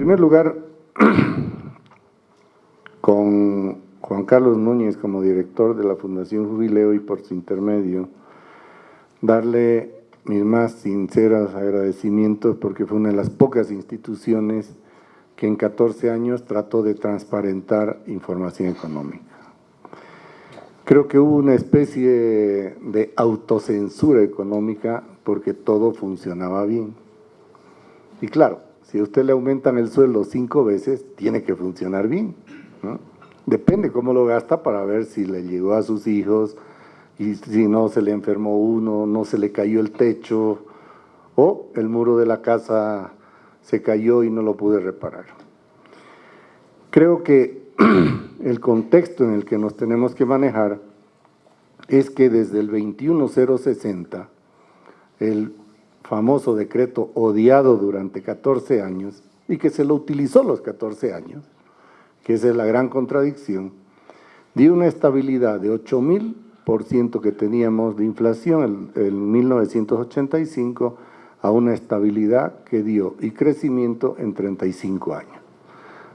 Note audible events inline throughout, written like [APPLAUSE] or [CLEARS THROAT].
primer lugar, [CLEARS THROAT] con Juan Carlos Núñez como director de la Fundación Jubileo y por su intermedio, darle mis más sinceros agradecimientos porque fue una de las pocas instituciones que en 14 años trató de transparentar información económica. Creo que hubo una especie de autocensura económica porque todo funcionaba bien. Y claro, si a usted le aumentan el sueldo cinco veces, tiene que funcionar bien. Depende cómo lo gasta para ver si le llegó a sus hijos y si no se le enfermó uno, no se le cayó el techo o el muro de la casa se cayó y no lo pude reparar. Creo que [CLEARS THROAT] el contexto en el que nos tenemos que manejar es que desde el 21060, el famoso decreto odiado durante 14 años y que se lo utilizó los 14 años, que esa es la gran contradicción, dio una estabilidad de 8.000% que teníamos de inflación en, 1985 a una estabilidad que dio y crecimiento en 35 años.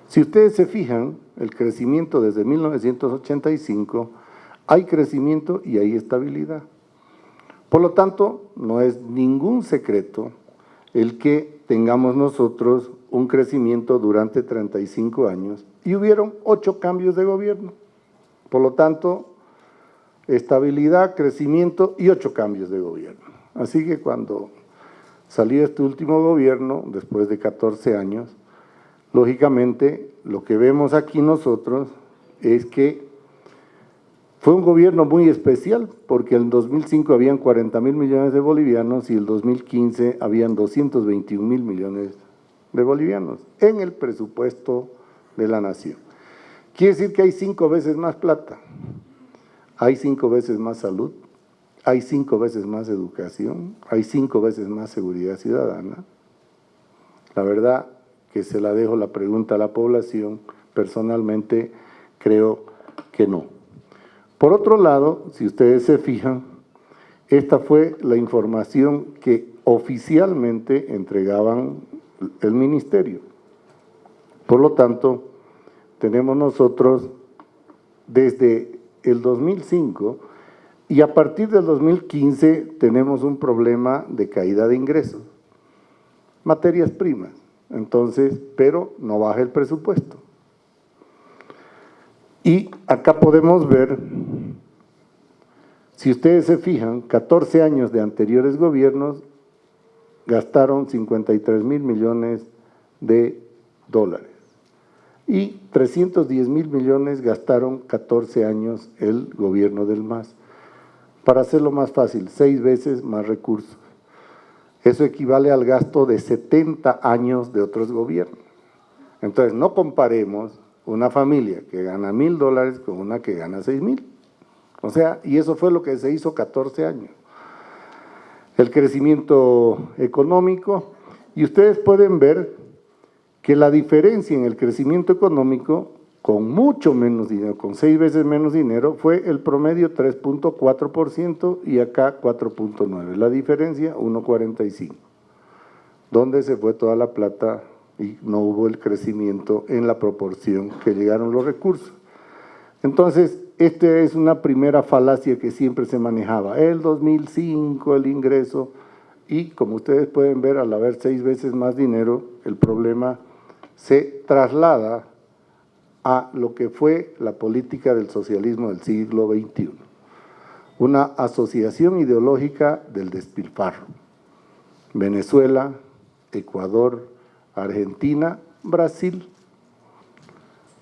Si ustedes se fijan, el crecimiento desde 1985, hay crecimiento y hay estabilidad. Por lo tanto, no es ningún secreto el que tengamos nosotros un crecimiento durante 35 años y hubieron ocho cambios de gobierno. Por lo tanto, estabilidad, crecimiento y ocho cambios de gobierno. Así que cuando salió este último gobierno, después de 14 años, lógicamente lo que vemos aquí nosotros es que fue un gobierno muy especial porque en 2005 habían 40 mil millones de bolivianos y en 2015 habían 221 mil millones de bolivianos en el presupuesto de la nación. Quiere decir que hay cinco veces más plata, hay cinco veces más salud, hay cinco veces más educación, hay cinco veces más seguridad ciudadana. La verdad que se la dejo la pregunta a la población, personalmente creo que no. Por otro lado, si ustedes se fijan, esta fue la información que oficialmente entregaban el ministerio. Por lo tanto, tenemos nosotros desde el 2005 y a partir del 2015 tenemos un problema de caída de ingresos. Materias primas, entonces, pero no baja el presupuesto. Y acá podemos ver, si ustedes se fijan, 14 años de anteriores gobiernos gastaron 53 mil millones de dólares y 310 mil millones gastaron 14 años el gobierno del MAS. Para hacerlo más fácil, seis veces más recursos. Eso equivale al gasto de 70 años de otros gobiernos. Entonces, no comparemos una familia que gana mil dólares con una que gana seis mil. O sea, y eso fue lo que se hizo 14 años. El crecimiento económico, y ustedes pueden ver que la diferencia en el crecimiento económico, con mucho menos dinero, con seis veces menos dinero, fue el promedio 3.4% y acá 4.9%. La diferencia 1.45%. ¿Dónde se fue toda la plata y no hubo el crecimiento en la proporción que llegaron los recursos. Entonces, esta es una primera falacia que siempre se manejaba. El 2005, el ingreso, y como ustedes pueden ver, al haber seis veces más dinero, el problema se traslada a lo que fue la política del socialismo del siglo XXI. Una asociación ideológica del despilfarro. Venezuela, Ecuador, Argentina, Brasil.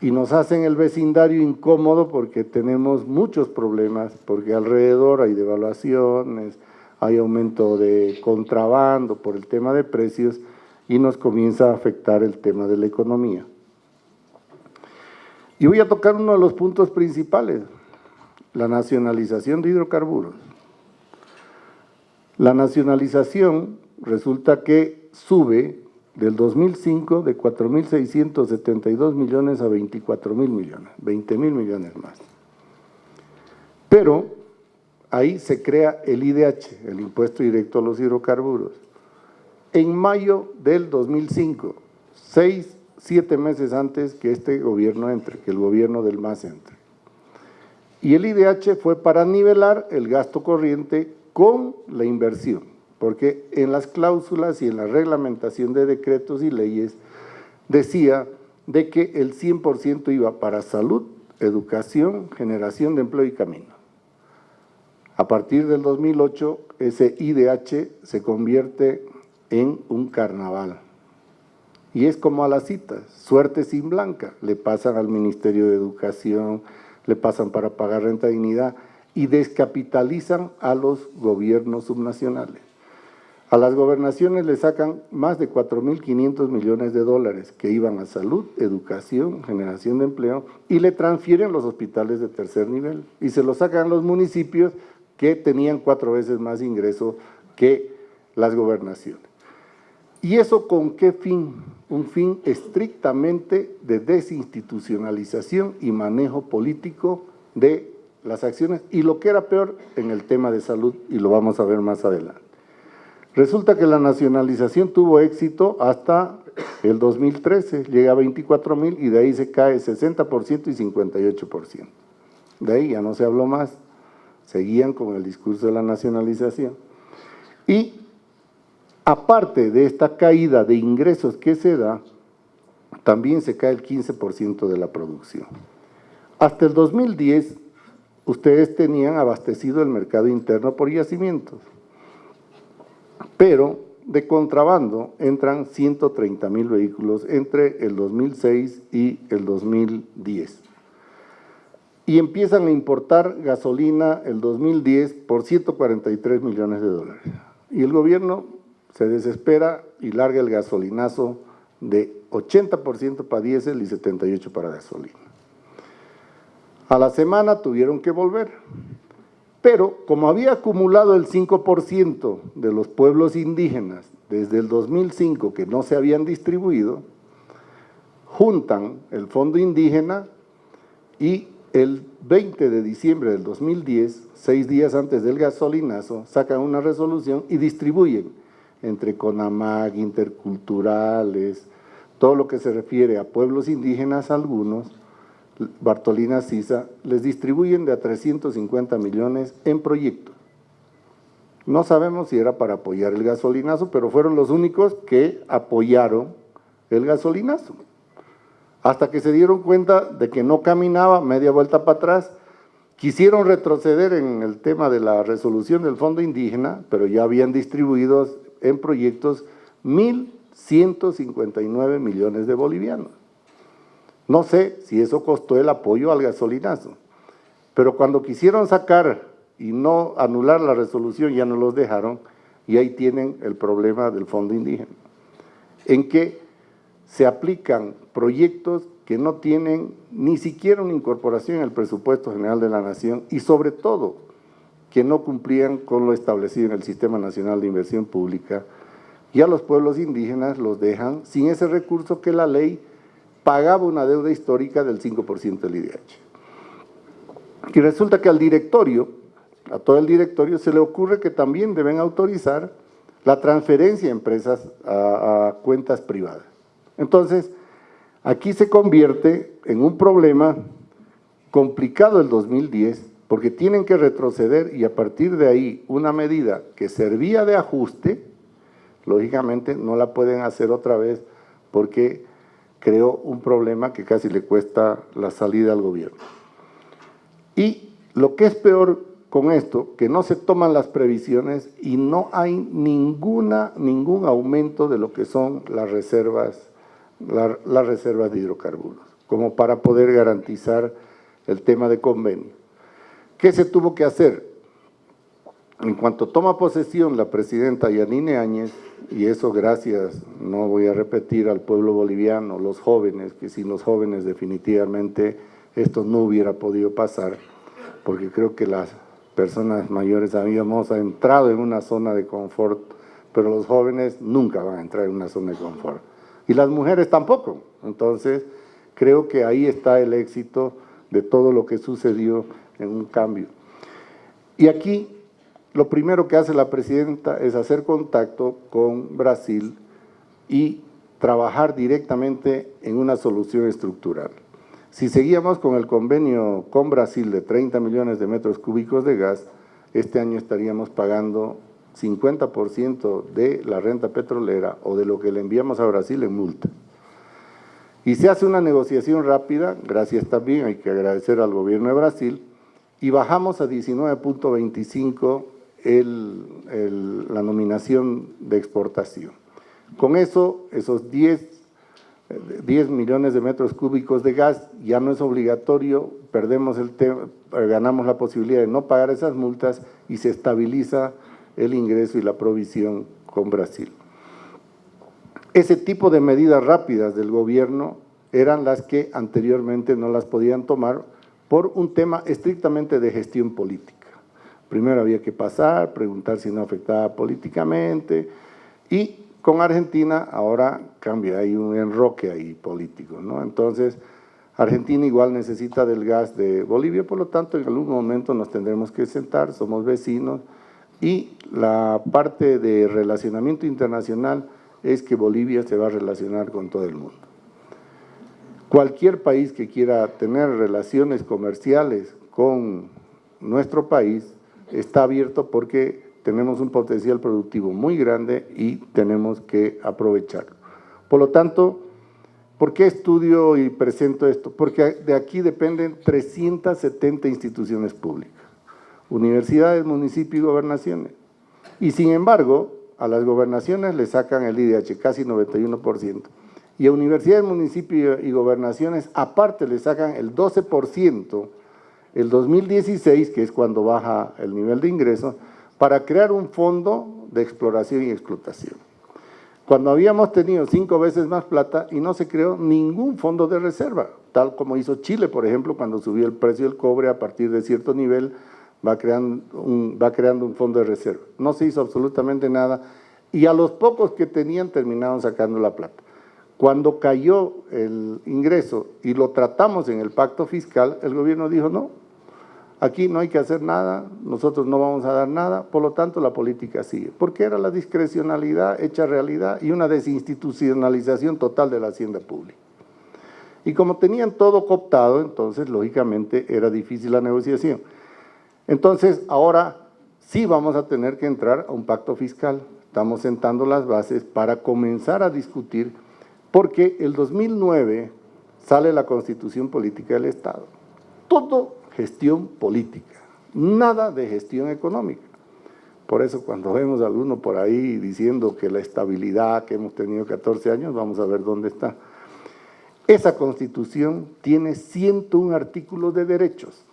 Y nos hacen el vecindario incómodo porque tenemos muchos problemas, porque alrededor hay devaluaciones, hay aumento de contrabando por el tema de precios y nos comienza a afectar el tema de la economía. Y voy a tocar uno de los puntos principales, la nacionalización de hidrocarburos. La nacionalización resulta que sube del 2005 de 4.672 millones a 24.000 millones, 20.000 millones más. Pero ahí se crea el IDH, el Impuesto Directo a los Hidrocarburos. En mayo del 2005, seis siete meses antes que este gobierno entre, que el gobierno del MAS entre. Y el IDH fue para nivelar el gasto corriente con la inversión, porque en las cláusulas y en la reglamentación de decretos y leyes decía de que el 100% iba para salud, educación, generación de empleo y camino. A partir del 2008, ese IDH se convierte en un carnaval. Y es como a las citas, suerte sin blanca. Le pasan al Ministerio de Educación, le pasan para pagar renta dignidad y descapitalizan a los gobiernos subnacionales. A las gobernaciones le sacan más de 4.500 millones de dólares que iban a salud, educación, generación de empleo y le transfieren los hospitales de tercer nivel y se los sacan los municipios que tenían cuatro veces más ingreso que las gobernaciones. ¿Y eso con qué fin? Un fin estrictamente de desinstitucionalización y manejo político de las acciones y lo que era peor en el tema de salud y lo vamos a ver más adelante. Resulta que la nacionalización tuvo éxito hasta el 2013, llega a 24 mil y de ahí se cae 60% y 58%. De ahí ya no se habló más, seguían con el discurso de la nacionalización. Y aparte de esta caída de ingresos que se da, también se cae el 15% de la producción. Hasta el 2010, ustedes tenían abastecido el mercado interno por yacimientos pero de contrabando entran 130 mil vehículos entre el 2006 y el 2010. Y empiezan a importar gasolina el 2010 por 143 millones de dólares. Y el gobierno se desespera y larga el gasolinazo de 80% para diésel y 78% para gasolina. A la semana tuvieron que volver pero como había acumulado el 5% de los pueblos indígenas desde el 2005 que no se habían distribuido, juntan el fondo indígena y el 20 de diciembre del 2010, seis días antes del gasolinazo, sacan una resolución y distribuyen entre CONAMAG, interculturales, todo lo que se refiere a pueblos indígenas algunos, Bartolina Sisa, les distribuyen de a 350 millones en proyectos. No sabemos si era para apoyar el gasolinazo, pero fueron los únicos que apoyaron el gasolinazo. Hasta que se dieron cuenta de que no caminaba media vuelta para atrás, quisieron retroceder en el tema de la resolución del fondo indígena, pero ya habían distribuido en proyectos 1.159 millones de bolivianos. No sé si eso costó el apoyo al gasolinazo, pero cuando quisieron sacar y no anular la resolución ya no los dejaron y ahí tienen el problema del fondo indígena, en que se aplican proyectos que no tienen ni siquiera una incorporación en el presupuesto general de la nación y sobre todo que no cumplían con lo establecido en el Sistema Nacional de Inversión Pública y a los pueblos indígenas los dejan sin ese recurso que la ley pagaba una deuda histórica del 5% del IDH. Y resulta que al directorio, a todo el directorio, se le ocurre que también deben autorizar la transferencia de empresas a, a cuentas privadas. Entonces, aquí se convierte en un problema complicado el 2010, porque tienen que retroceder y a partir de ahí una medida que servía de ajuste, lógicamente no la pueden hacer otra vez porque creó un problema que casi le cuesta la salida al gobierno. Y lo que es peor con esto, que no se toman las previsiones y no hay ninguna, ningún aumento de lo que son las reservas, las reservas de hidrocarburos, como para poder garantizar el tema de convenio. ¿Qué se tuvo que hacer? En cuanto toma posesión la presidenta Yanine Áñez, y eso gracias, no voy a repetir, al pueblo boliviano, los jóvenes, que sin los jóvenes definitivamente esto no hubiera podido pasar, porque creo que las personas mayores habíamos entrado en una zona de confort, pero los jóvenes nunca van a entrar en una zona de confort. Y las mujeres tampoco. Entonces, creo que ahí está el éxito de todo lo que sucedió en un cambio. Y aquí lo primero que hace la presidenta es hacer contacto con Brasil y trabajar directamente en una solución estructural. Si seguíamos con el convenio con Brasil de 30 millones de metros cúbicos de gas, este año estaríamos pagando 50% de la renta petrolera o de lo que le enviamos a Brasil en multa. Y se hace una negociación rápida, gracias también, hay que agradecer al gobierno de Brasil, y bajamos a 19.25 la nominación de exportación. Con eso, esos 10, 10 millones de metros cúbicos de gas ya no es obligatorio, perdemos el ganamos la posibilidad de no pagar esas multas y se estabiliza el ingreso y la provisión con Brasil. Ese tipo de medidas rápidas del gobierno eran las que anteriormente no las podían tomar por un tema estrictamente de gestión política. Primero había que pasar, preguntar si no afectaba políticamente y con Argentina ahora cambia, hay un enroque ahí político, ¿no? Entonces, Argentina igual necesita del gas de Bolivia, por lo tanto en algún momento nos tendremos que sentar, somos vecinos, y la parte de relacionamiento internacional es que Bolivia se va a relacionar con todo el mundo. Cualquier país que quiera tener relaciones comerciales con nuestro país está abierto porque tenemos un potencial productivo muy grande y tenemos que aprovecharlo. Por lo tanto, ¿por qué estudio y presento esto? Porque de aquí dependen 370 instituciones públicas universidades, municipios y gobernaciones. Y sin embargo, a las gobernaciones le sacan el IDH, casi 91%. Y a universidades, municipios y gobernaciones, aparte le sacan el 12%, el 2016, que es cuando baja el nivel de ingresos, para crear un fondo de exploración y explotación. Cuando habíamos tenido cinco veces más plata y no se creó ningún fondo de reserva, tal como hizo Chile, por ejemplo, cuando subió el precio del cobre a partir de cierto nivel, va creando un fondo de reserva. No se hizo absolutamente nada y a los pocos que tenían terminaron sacando la plata. Cuando cayó el ingreso y lo tratamos en el pacto fiscal, el gobierno dijo no, aquí no hay que hacer nada, nosotros no vamos a dar nada, por lo tanto la política sigue, porque era la discrecionalidad hecha realidad y una desinstitucionalización total de la hacienda pública. Y como tenían todo cooptado, entonces lógicamente era difícil la negociación. Entonces, ahora sí vamos a tener que entrar a un pacto fiscal. Estamos sentando las bases para comenzar a discutir, porque el 2009 sale la Constitución Política del Estado. Todo gestión política, nada de gestión económica. Por eso cuando vemos a alguno por ahí diciendo que la estabilidad que hemos tenido 14 años, vamos a ver dónde está. Esa Constitución tiene 101 artículos de derechos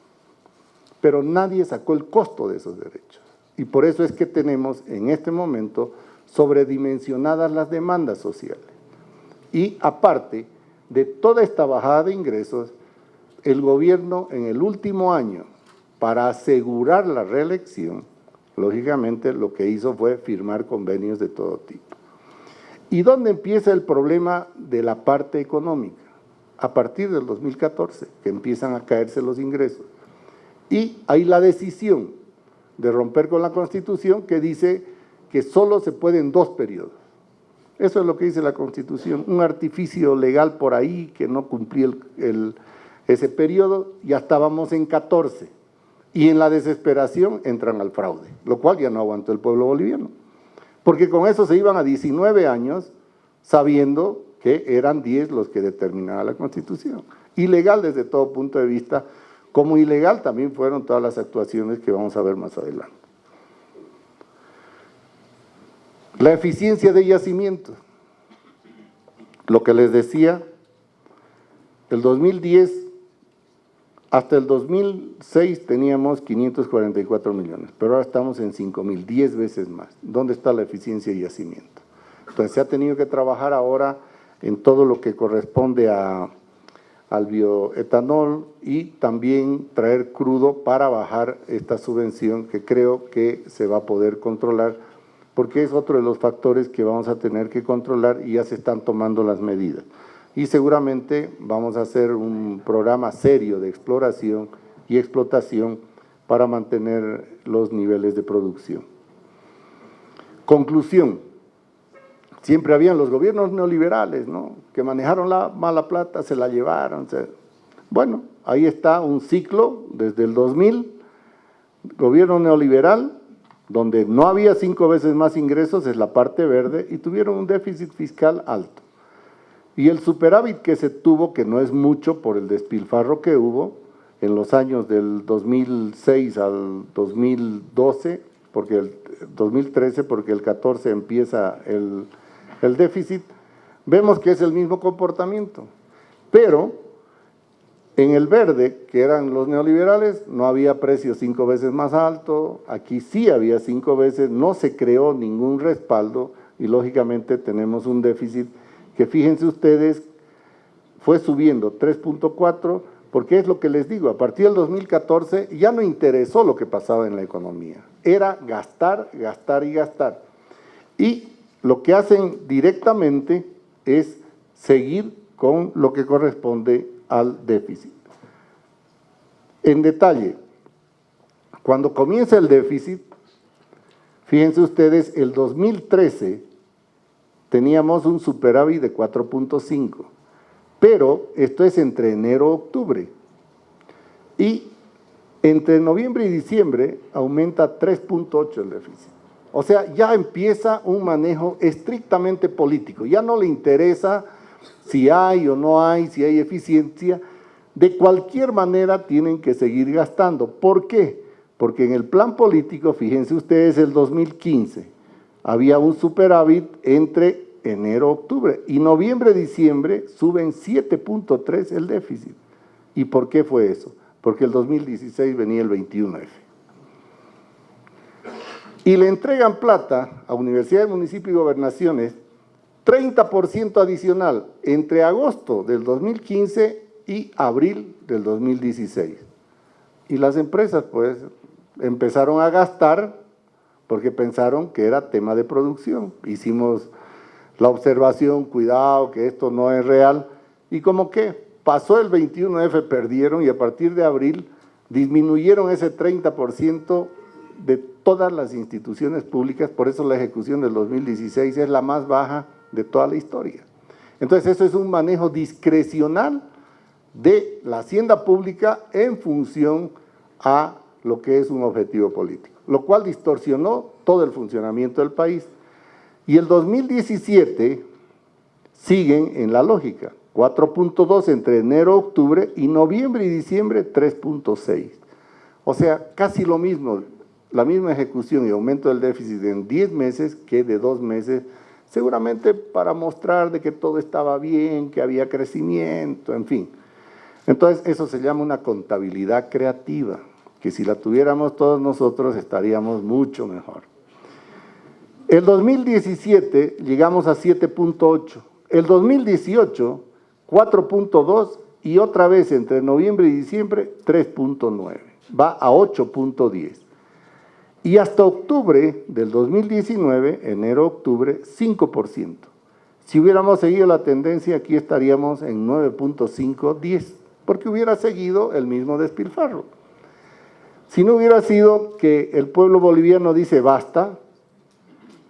pero nadie sacó el costo de esos derechos. Y por eso es que tenemos en este momento sobredimensionadas las demandas sociales. Y aparte de toda esta bajada de ingresos, el gobierno en el último año, para asegurar la reelección, lógicamente lo que hizo fue firmar convenios de todo tipo. ¿Y dónde empieza el problema de la parte económica? A partir del 2014, que empiezan a caerse los ingresos. Y hay la decisión de romper con la Constitución que dice que solo se pueden dos periodos. Eso es lo que dice la Constitución, un artificio legal por ahí que no cumplía ese periodo, ya estábamos en 14. Y en la desesperación entran al fraude, lo cual ya no aguantó el pueblo boliviano. Porque con eso se iban a 19 años sabiendo que eran 10 los que determinaba la Constitución. Ilegal desde todo punto de vista, como ilegal también fueron todas las actuaciones que vamos a ver más adelante. La eficiencia de yacimiento. Lo que les decía, el 2010 hasta el 2006 teníamos 544 millones, pero ahora estamos en 5 mil, 10 veces más. ¿Dónde está la eficiencia de yacimiento? Entonces se ha tenido que trabajar ahora en todo lo que corresponde a al bioetanol y también traer crudo para bajar esta subvención que creo que se va a poder controlar porque es otro de los factores que vamos a tener que controlar y ya se están tomando las medidas. Y seguramente vamos a hacer un programa serio de exploración y explotación para mantener los niveles de producción. Conclusión, siempre habían los gobiernos neoliberales, ¿no? Que manejaron la mala plata, se la llevaron. Bueno, ahí está un ciclo desde el 2000, gobierno neoliberal, donde no había cinco veces más ingresos, es la parte verde, y tuvieron un déficit fiscal alto. Y el superávit que se tuvo, que no es mucho por el despilfarro que hubo en los años del 2006 al 2012, porque el 2013, porque el 14 empieza el, el déficit, vemos que es el mismo comportamiento. Pero en el verde, que eran los neoliberales, no había precios cinco veces más alto, aquí sí había cinco veces, no se creó ningún respaldo y lógicamente tenemos un déficit que fíjense ustedes, fue subiendo 3.4, porque es lo que les digo, a partir del 2014 ya no interesó lo que pasaba en la economía, era gastar, gastar y gastar. Y lo que hacen directamente es seguir con lo que corresponde al déficit. En detalle, cuando comienza el déficit, fíjense ustedes, el 2013 teníamos un superávit de 4.5, pero esto es entre enero y octubre. Y entre noviembre y diciembre aumenta 3.8 el déficit. O sea, ya empieza un manejo estrictamente político, ya no le interesa si hay o no hay, si hay eficiencia, de cualquier manera tienen que seguir gastando. ¿Por qué? Porque en el plan político, fíjense ustedes, el 2015, había un superávit entre enero y octubre y noviembre-diciembre suben 7.3 el déficit. ¿Y por qué fue eso? Porque el 2016 venía el 21F. Y le entregan plata a universidades, municipios y gobernaciones 30% adicional entre agosto del 2015 y abril del 2016. Y las empresas pues empezaron a gastar porque pensaron que era tema de producción. Hicimos la observación, cuidado, que esto no es real. Y como que pasó el 21F, perdieron y a partir de abril disminuyeron ese 30% de todas las instituciones públicas, por eso la ejecución del 2016 es la más baja de toda la historia. Entonces eso es un manejo discrecional de la hacienda pública en función a lo que es un objetivo político, lo cual distorsionó todo el funcionamiento del país. Y el 2017 siguen en la lógica, 4.2 entre enero, octubre y noviembre y diciembre 3.6. O sea, casi lo mismo, la misma ejecución y aumento del déficit en 10 meses que de dos meses seguramente para mostrar de que todo estaba bien, que había crecimiento, en fin. Entonces eso se llama una contabilidad creativa, que si la tuviéramos todos nosotros estaríamos mucho mejor. El 2017 llegamos a 7.8, el 2018 4.2 y otra vez entre noviembre y diciembre 3.9, va a 8.10. Y hasta octubre del 2019, enero-octubre, 5%. Si hubiéramos seguido la tendencia, aquí estaríamos en 9.5, 10, porque hubiera seguido el mismo despilfarro. Si no hubiera sido que el pueblo boliviano dice basta,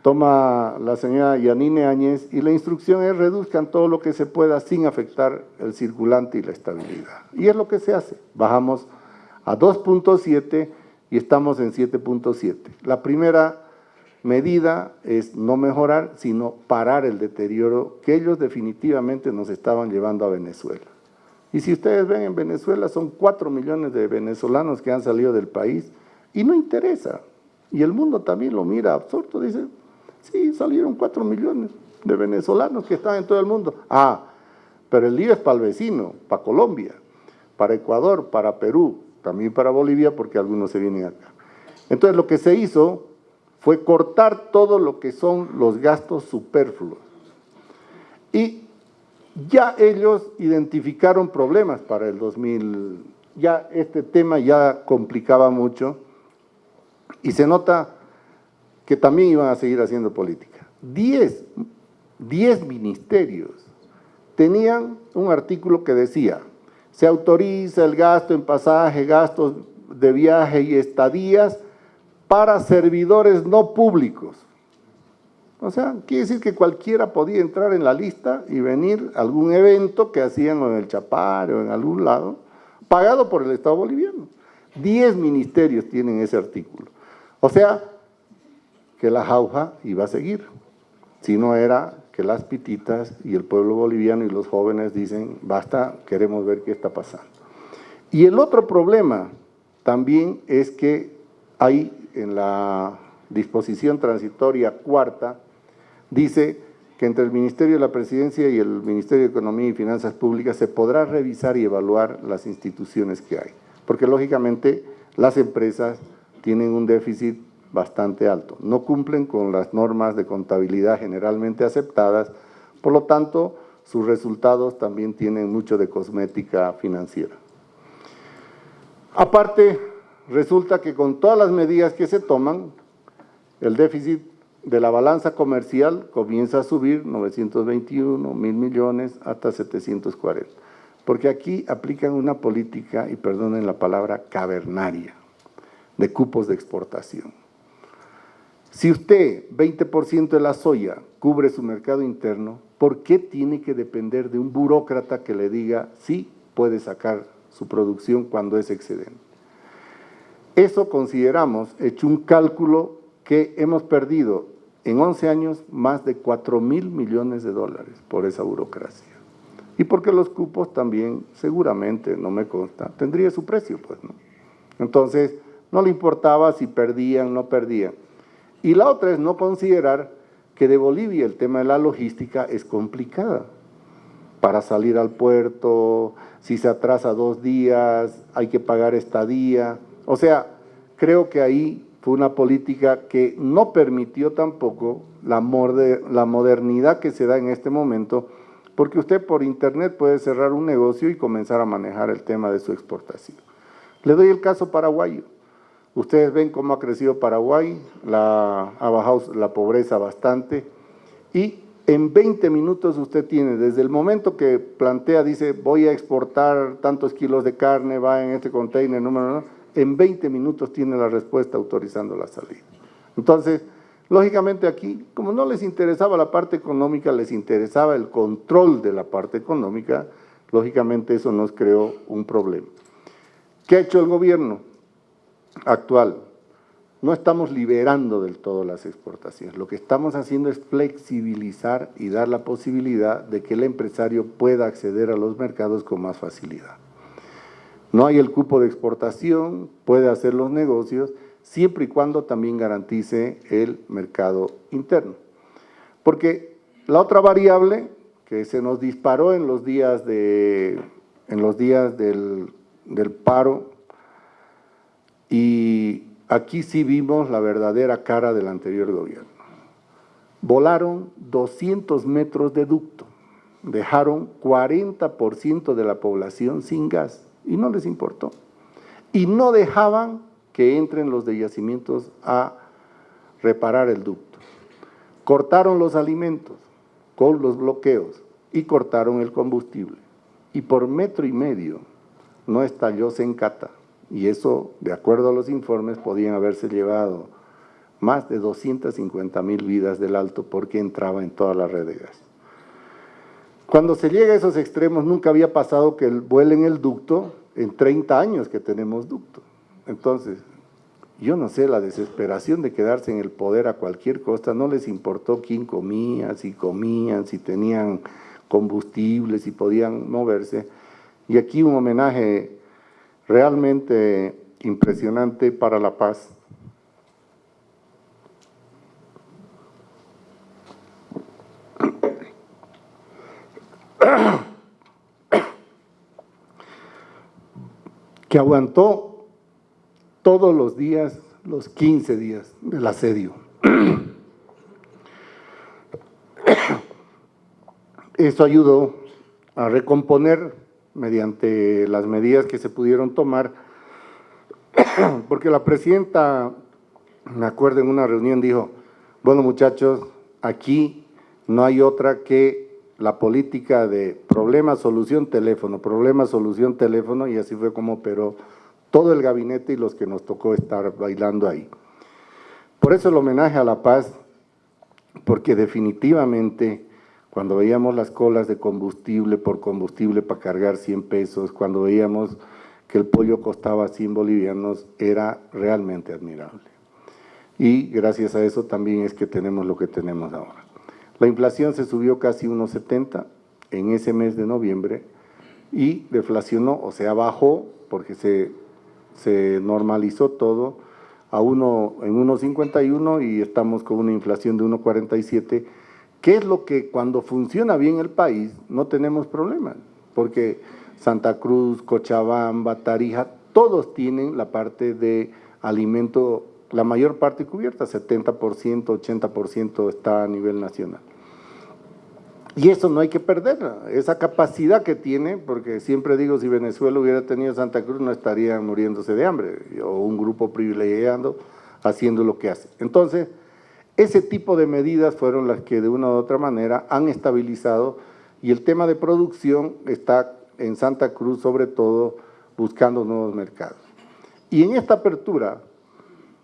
toma la señora Yanine Áñez y la instrucción es reduzcan todo lo que se pueda sin afectar el circulante y la estabilidad. Y es lo que se hace. Bajamos a 2.7 y estamos en 7.7. La primera medida es no mejorar, sino parar el deterioro que ellos definitivamente nos estaban llevando a Venezuela. Y si ustedes ven en Venezuela son 4 millones de venezolanos que han salido del país y no interesa. Y el mundo también lo mira absorto, dice, sí, salieron 4 millones de venezolanos que están en todo el mundo. Ah, pero el lío es para el vecino, para Colombia, para Ecuador, para Perú, también para Bolivia porque algunos se vienen acá. Entonces lo que se hizo fue cortar todo lo que son los gastos superfluos. Y ya ellos identificaron problemas para el 2000, ya este tema ya complicaba mucho y se nota que también iban a seguir haciendo política. Diez, diez ministerios tenían un artículo que decía se autoriza el gasto en pasaje, gastos de viaje y estadías para servidores no públicos. O sea, quiere decir que cualquiera podía entrar en la lista y venir a algún evento que hacían en el Chapar o en algún lado, pagado por el Estado boliviano. Diez ministerios tienen ese artículo. O sea, que la jauja iba a seguir. Si no era que las pititas y el pueblo boliviano y los jóvenes dicen, basta, queremos ver qué está pasando. Y el otro problema también es que hay en la disposición transitoria cuarta, dice que entre el Ministerio de la Presidencia y el Ministerio de Economía y Finanzas Públicas se podrá revisar y evaluar las instituciones que hay, porque lógicamente las empresas tienen un déficit bastante alto, no cumplen con las normas de contabilidad generalmente aceptadas, por lo tanto sus resultados también tienen mucho de cosmética financiera. Aparte, resulta que con todas las medidas que se toman, el déficit de la balanza comercial comienza a subir 921 mil millones hasta 740, porque aquí aplican una política, y perdonen la palabra, cavernaria, de cupos de exportación. Si usted 20% de la soya cubre su mercado interno, ¿por qué tiene que depender de un burócrata que le diga sí puede sacar su producción cuando es excedente? Eso consideramos, hecho un cálculo, que hemos perdido en 11 años más de 4 mil millones de dólares por esa burocracia. Y porque los cupos también, seguramente, no me consta, tendría su precio, pues, ¿no? Entonces, no le importaba si perdían, no perdían. Y la otra es no considerar que de Bolivia el tema de la logística es complicada. Para salir al puerto, si se atrasa dos días, hay que pagar estadía. O sea, creo que ahí fue una política que no permitió tampoco la, modernidad que se da en este momento, porque usted por internet puede cerrar un negocio y comenzar a manejar el tema de su exportación. Le doy el caso paraguayo. Ustedes ven cómo ha crecido Paraguay, ha bajado la pobreza bastante y en 20 minutos usted tiene, desde el momento que plantea, dice voy a exportar tantos kilos de carne, va en este container, número, en 20 minutos tiene la respuesta autorizando la salida. Entonces, lógicamente aquí, como no les interesaba la parte económica, les interesaba el control de la parte económica, lógicamente eso nos creó un problema. ¿Qué ha hecho el gobierno? actual, no estamos liberando del todo las exportaciones. Lo que estamos haciendo es flexibilizar y dar la posibilidad de que el empresario pueda acceder a los mercados con más facilidad. No hay el cupo de exportación, puede hacer los negocios, siempre y cuando también garantice el mercado interno. Porque la otra variable que se nos disparó en los días, de, en los días del, del paro y aquí sí vimos la verdadera cara del anterior gobierno. Volaron 200 metros de ducto, dejaron 40% de la población sin gas y no les importó. Y no dejaban que entren los de yacimientos a reparar el ducto. Cortaron los alimentos con los bloqueos y cortaron el combustible. Y por metro y medio no estalló Sencata y eso, de acuerdo a los informes, podían haberse llevado más de 250 mil vidas del alto porque entraba en toda la red de gas. Cuando se llega a esos extremos, nunca había pasado que vuelen el ducto en 30 años que tenemos ducto. Entonces, yo no sé, la desesperación de quedarse en el poder a cualquier costa, no les importó quién comía, si comían, si tenían combustible, si podían moverse. Y aquí un homenaje realmente impresionante para la paz. [COUGHS] que aguantó todos los días, los 15 días del asedio. [COUGHS] Eso ayudó a recomponer mediante las medidas que se pudieron tomar, [COUGHS] porque la presidenta, me acuerdo en una reunión, dijo, bueno muchachos, aquí no hay otra que la política de problema, solución, teléfono, problema, solución, teléfono, y así fue como operó todo el gabinete y los que nos tocó estar bailando ahí. Por eso el homenaje a la paz, porque definitivamente cuando veíamos las colas de combustible por combustible para cargar 100 pesos, cuando veíamos que el pollo costaba 100 bolivianos, era realmente admirable. Y gracias a eso también es que tenemos lo que tenemos ahora. La inflación se subió casi 1,70 en ese mes de noviembre y deflacionó, o sea, bajó porque se, se normalizó todo a uno, en 1,51 y estamos con una inflación de 1,47, que es lo que cuando funciona bien el país no tenemos problemas, porque Santa Cruz, Cochabamba, Tarija, todos tienen la parte de alimento, la mayor parte cubierta, 70%, 80% está a nivel nacional. Y eso no hay que perderla, esa capacidad que tiene, porque siempre digo, si Venezuela hubiera tenido Santa Cruz no estarían muriéndose de hambre, o un grupo privilegiado haciendo lo que hace. Entonces, ese tipo de medidas fueron las que de una u otra manera han estabilizado y el tema de producción está en Santa Cruz sobre todo buscando nuevos mercados. Y en esta apertura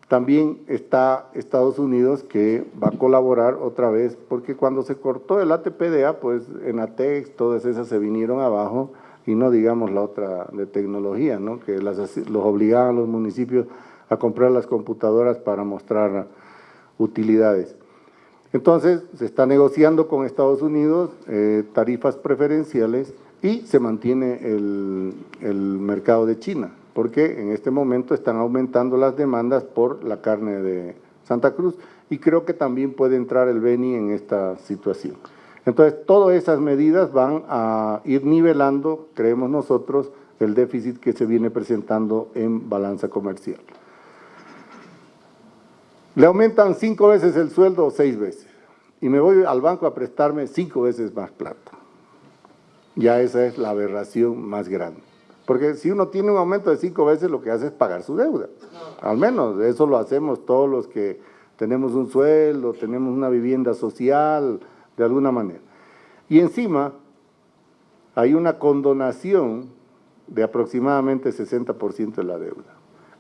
también está Estados Unidos que va a colaborar otra vez, porque cuando se cortó el ATPDA, pues en ATEX, todas esas se vinieron abajo, y no digamos la otra de tecnología, ¿no? que las, los obligaban los municipios a comprar las computadoras para mostrar utilidades. Entonces, se está negociando con Estados Unidos eh, tarifas preferenciales y se mantiene el, el mercado de China porque en este momento están aumentando las demandas por la carne de Santa Cruz y creo que también puede entrar el Beni en esta situación. Entonces, todas esas medidas van a ir nivelando, creemos nosotros, el déficit que se viene presentando en balanza comercial. Le aumentan cinco veces el sueldo o seis veces y me voy al banco a prestarme cinco veces más plata. Ya esa es la aberración más grande. Porque si uno tiene un aumento de cinco veces, lo que hace es pagar su deuda. Al menos eso lo hacemos todos los que tenemos un sueldo, tenemos una vivienda social, de alguna manera. Y encima hay una condonación de aproximadamente 60% de la deuda.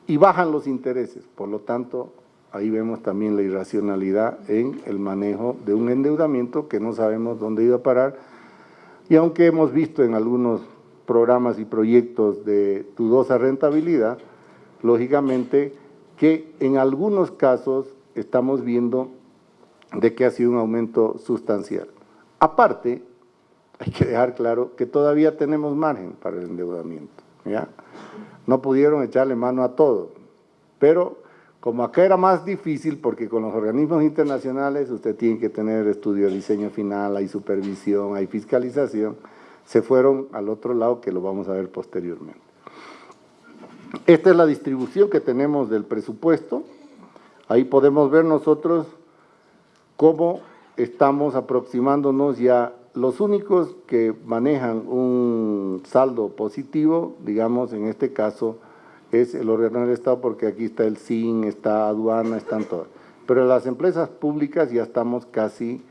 Y bajan los intereses, por lo tanto, ahí vemos también la irracionalidad en el manejo de un endeudamiento que no sabemos dónde iba a parar. Y aunque hemos visto en algunos programas y proyectos de dudosa rentabilidad, lógicamente que en algunos casos estamos viendo de que ha sido un aumento sustancial. Aparte, hay que dejar claro que todavía tenemos margen para el endeudamiento. No pudieron echarle mano a todo, pero como acá era más difícil, porque con los organismos internacionales usted tiene que tener estudio de diseño final, hay supervisión, hay fiscalización, se fueron al otro lado que lo vamos a ver posteriormente. Esta es la distribución que tenemos del presupuesto. Ahí podemos ver nosotros cómo estamos aproximándonos ya los únicos que manejan un saldo positivo, digamos en este caso, es el órgano del Estado porque aquí está el SIN, está aduana, están todas. Pero las empresas públicas ya estamos casi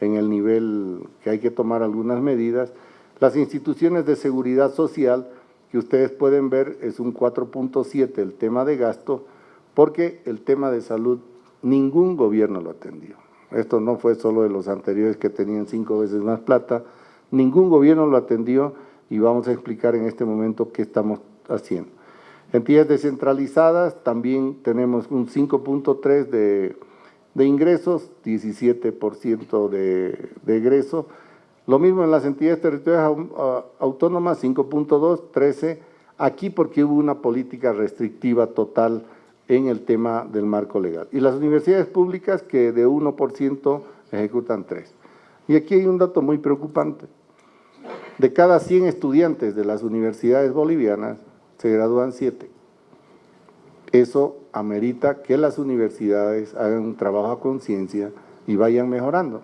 en el nivel que hay que tomar algunas medidas, las instituciones de seguridad social, que ustedes pueden ver, es un 4.7 el tema de gasto, porque el tema de salud ningún gobierno lo atendió. Esto no fue solo de los anteriores que tenían cinco veces más plata, ningún gobierno lo atendió y vamos a explicar en este momento qué estamos haciendo. Entidades descentralizadas, también tenemos un 5.3 de, de ingresos, 17% de, de egreso, lo mismo en las entidades territoriales autónomas, 5.2, 13, aquí porque hubo una política restrictiva total en el tema del marco legal. Y las universidades públicas que de 1% ejecutan 3. Y aquí hay un dato muy preocupante. De cada 100 estudiantes de las universidades bolivianas, se gradúan 7. Eso amerita que las universidades hagan un trabajo a conciencia y vayan mejorando,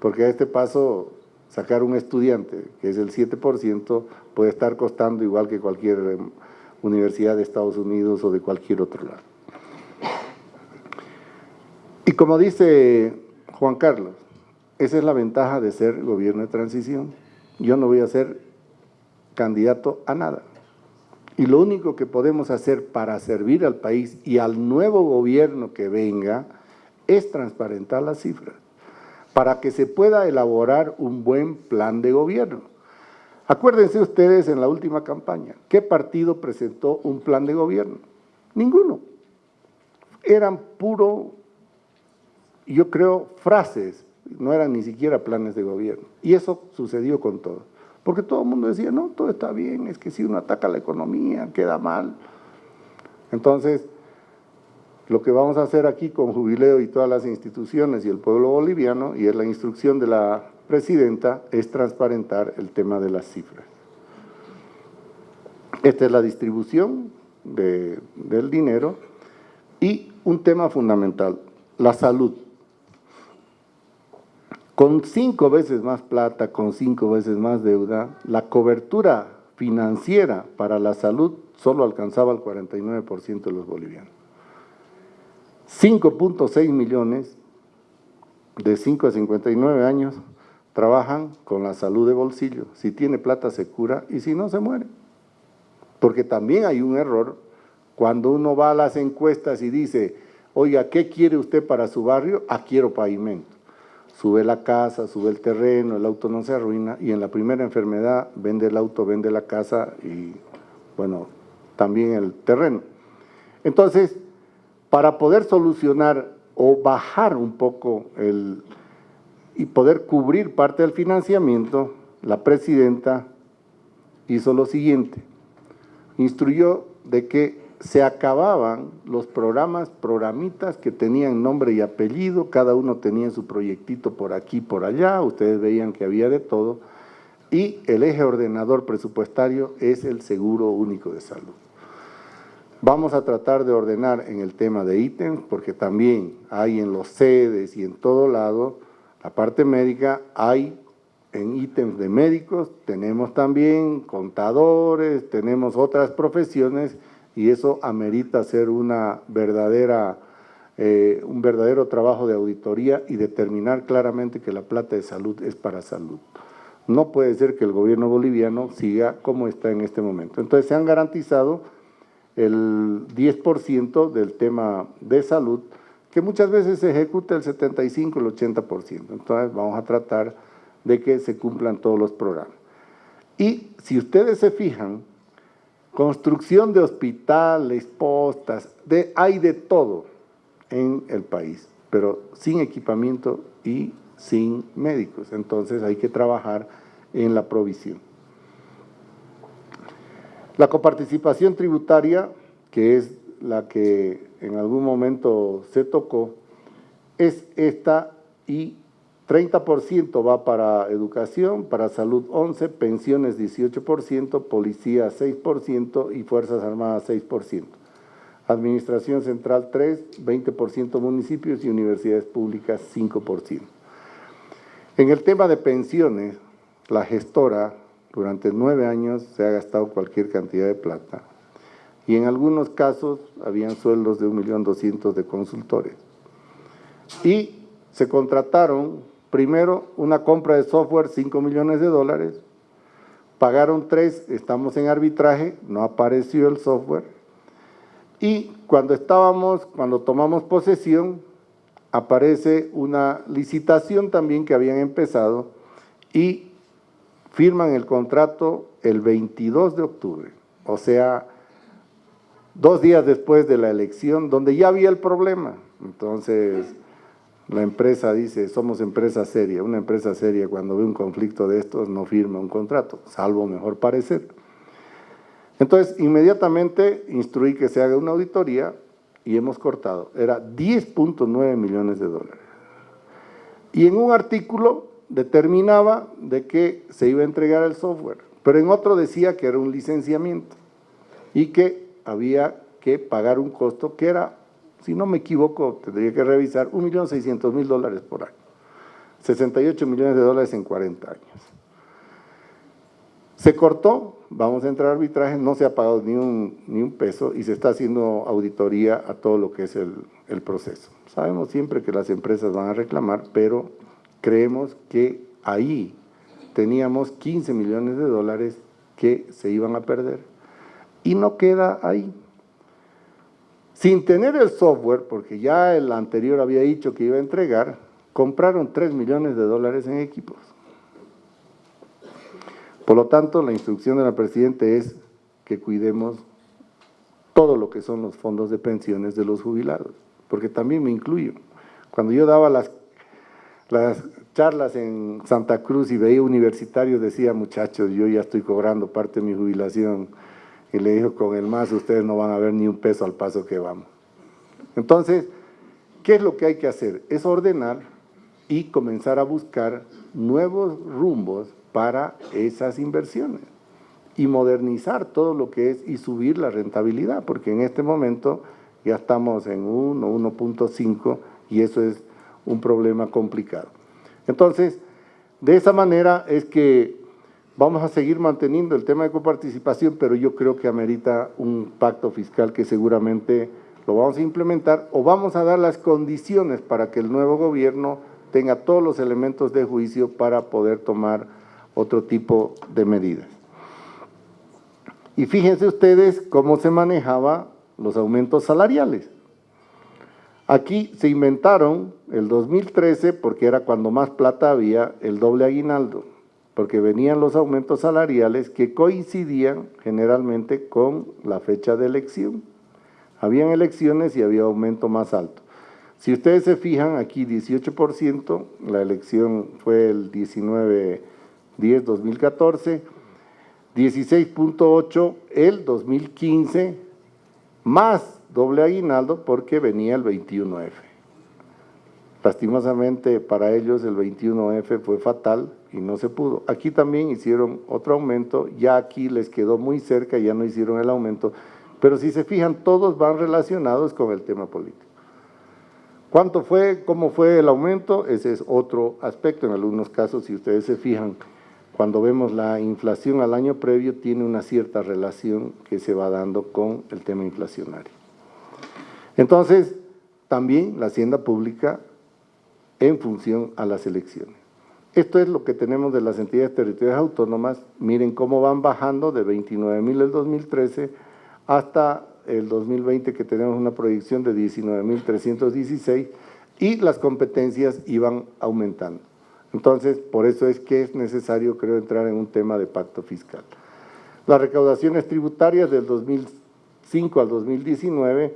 porque a este paso sacar un estudiante, que es el 7%, puede estar costando igual que cualquier em, universidad de Estados Unidos o de cualquier otro lado. Y como dice Juan Carlos, esa es la ventaja de ser gobierno de transición. Yo no voy a ser candidato a nada. Y lo único que podemos hacer para servir al país y al nuevo gobierno que venga es transparentar las cifras. Para que se pueda elaborar un buen plan de gobierno. Acuérdense ustedes en la última campaña, ¿qué partido presentó un plan de gobierno? Ninguno. Eran puro, yo creo, frases, no eran ni siquiera planes de gobierno. Y eso sucedió con todo. Porque todo el mundo decía, no, todo está bien, es que si uno ataca la economía, queda mal. Entonces, lo que vamos a hacer aquí con Jubileo y todas las instituciones y el pueblo boliviano, y es la instrucción de la presidenta, es transparentar el tema de las cifras. Esta es la distribución del dinero y un tema fundamental, la salud. Con cinco veces más plata, con cinco veces más deuda, la cobertura financiera para la salud solo alcanzaba el 49% de los bolivianos. 5.6 millones de 5 a 59 años trabajan con la salud de bolsillo. Si tiene plata se cura y si no se muere. Porque también hay un error cuando uno va a las encuestas y dice, oiga, ¿qué quiere usted para su barrio? Ah, quiero pavimento sube la casa, sube el terreno, el auto no se arruina y en la primera enfermedad vende el auto, vende la casa y, bueno, también el terreno. Entonces, para poder solucionar o bajar un poco el, y poder cubrir parte del financiamiento, la presidenta hizo lo siguiente, instruyó de que se acababan los programas, programitas que tenían nombre y apellido, cada uno tenía su proyectito por aquí, por allá, ustedes veían que había de todo, y el eje ordenador presupuestario es el seguro único de salud. Vamos a tratar de ordenar en el tema de ítems, porque también hay en los sedes y en todo lado, la parte médica, hay en ítems de médicos, tenemos también contadores, tenemos otras profesiones, y eso amerita hacer una verdadera, eh, un verdadero trabajo de auditoría y determinar claramente que la plata de salud es para salud. No puede ser que el gobierno boliviano siga como está en este momento. Entonces se han garantizado el 10% del tema de salud, que muchas veces se ejecuta el 75, el 80%. Entonces vamos a tratar de que se cumplan todos los programas. Y si ustedes se fijan, construcción de hospitales, postas, de, hay de todo en el país, pero sin equipamiento y sin médicos. Entonces hay que trabajar en la provisión. La coparticipación tributaria, que es la que en algún momento se tocó, es esta y 30% va para educación, para salud 11%, pensiones 18%, policía 6% y Fuerzas Armadas 6%. Administración Central 3, 20% municipios y universidades públicas 5%. En el tema de pensiones, la gestora durante nueve años se ha gastado cualquier cantidad de plata y en algunos casos habían sueldos de 1.200.000 de consultores. Y se contrataron Primero, una compra de software, 5 millones de dólares. Pagaron 3, estamos en arbitraje, no apareció el software. Y cuando estábamos, cuando tomamos posesión, aparece una licitación también que habían empezado y firman el contrato el 22 de octubre, o sea, dos días después de la elección, donde ya había el problema. Entonces, la empresa dice, somos empresa seria. Una empresa seria cuando ve un conflicto de estos no firma un contrato, salvo mejor parecer. Entonces, inmediatamente instruí que se haga una auditoría y hemos cortado. Era 10.9 millones de dólares. Y en un artículo determinaba de que se iba a entregar el software, pero en otro decía que era un licenciamiento y que había que pagar un costo que era si no me equivoco, tendría que revisar, 1.600.000 dólares por año. 68 millones de dólares en 40 años. Se cortó, vamos a entrar a arbitraje, no se ha pagado ni un, ni un peso y se está haciendo auditoría a todo lo que es el, el proceso. Sabemos siempre que las empresas van a reclamar, pero creemos que ahí teníamos 15 millones de dólares que se iban a perder. Y no queda ahí sin tener el software, porque ya el anterior había dicho que iba a entregar, compraron 3 millones de dólares en equipos. Por lo tanto, la instrucción de la Presidenta es que cuidemos todo lo que son los fondos de pensiones de los jubilados, porque también me incluyo. Cuando yo daba las, las charlas en Santa Cruz y veía universitarios, decía, muchachos, yo ya estoy cobrando parte de mi jubilación, y le dijo, con el más ustedes no van a ver ni un peso al paso que vamos. Entonces, ¿qué es lo que hay que hacer? Es ordenar y comenzar a buscar nuevos rumbos para esas inversiones y modernizar todo lo que es y subir la rentabilidad, porque en este momento ya estamos en 1, 1.5 y eso es un problema complicado. Entonces, de esa manera es que vamos a seguir manteniendo el tema de coparticipación, pero yo creo que amerita un pacto fiscal que seguramente lo vamos a implementar o vamos a dar las condiciones para que el nuevo gobierno tenga todos los elementos de juicio para poder tomar otro tipo de medidas. Y fíjense ustedes cómo se manejaba los aumentos salariales. Aquí se inventaron el 2013, porque era cuando más plata había, el doble aguinaldo, porque venían los aumentos salariales que coincidían generalmente con la fecha de elección. Habían elecciones y había aumento más alto. Si ustedes se fijan, aquí 18%, la elección fue el 19-10-2014, 16.8 el 2015, más doble aguinaldo porque venía el 21F. Lastimosamente para ellos el 21F fue fatal y no se pudo. Aquí también hicieron otro aumento, ya aquí les quedó muy cerca, ya no hicieron el aumento, pero si se fijan, todos van relacionados con el tema político. ¿Cuánto fue? ¿Cómo fue el aumento? Ese es otro aspecto. En algunos casos, si ustedes se fijan, cuando vemos la inflación al año previo, tiene una cierta relación que se va dando con el tema inflacionario. Entonces, también la hacienda pública en función a las elecciones. Esto es lo que tenemos de las entidades territoriales autónomas. Miren cómo van bajando de 29 mil el 2013 hasta el 2020 que tenemos una proyección de 19.316 y las competencias iban aumentando. Entonces, por eso es que es necesario, creo, entrar en un tema de pacto fiscal. Las recaudaciones tributarias del 2005 al 2019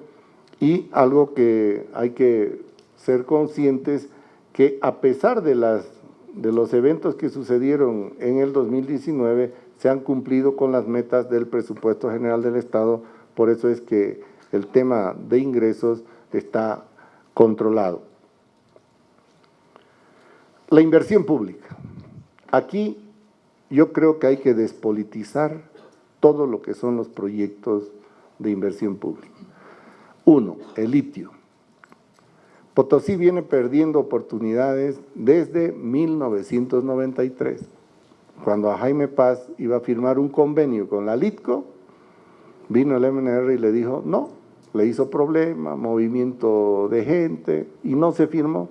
y algo que hay que ser conscientes que a pesar de, las, de los eventos que sucedieron en el 2019, se han cumplido con las metas del presupuesto general del Estado, por eso es que el tema de ingresos está controlado. La inversión pública. Aquí yo creo que hay que despolitizar todo lo que son los proyectos de inversión pública. Uno, el litio. Potosí viene perdiendo oportunidades desde 1993, cuando a Jaime Paz iba a firmar un convenio con la Litco, vino el MNR y le dijo no, le hizo problema, movimiento de gente y no se firmó.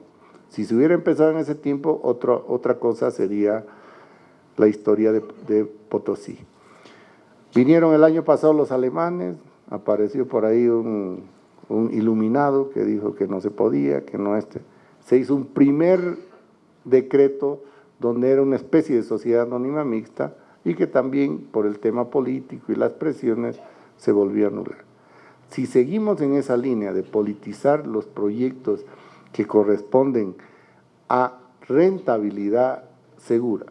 Si se hubiera empezado en ese tiempo, otra cosa sería la historia de, Potosí. Vinieron el año pasado los alemanes, apareció por ahí un, iluminado que dijo que no se podía, que no este. Se hizo un primer decreto donde era una especie de sociedad anónima mixta y que también por el tema político y las presiones se volvió a anular. Si seguimos en esa línea de politizar los proyectos que corresponden a rentabilidad segura.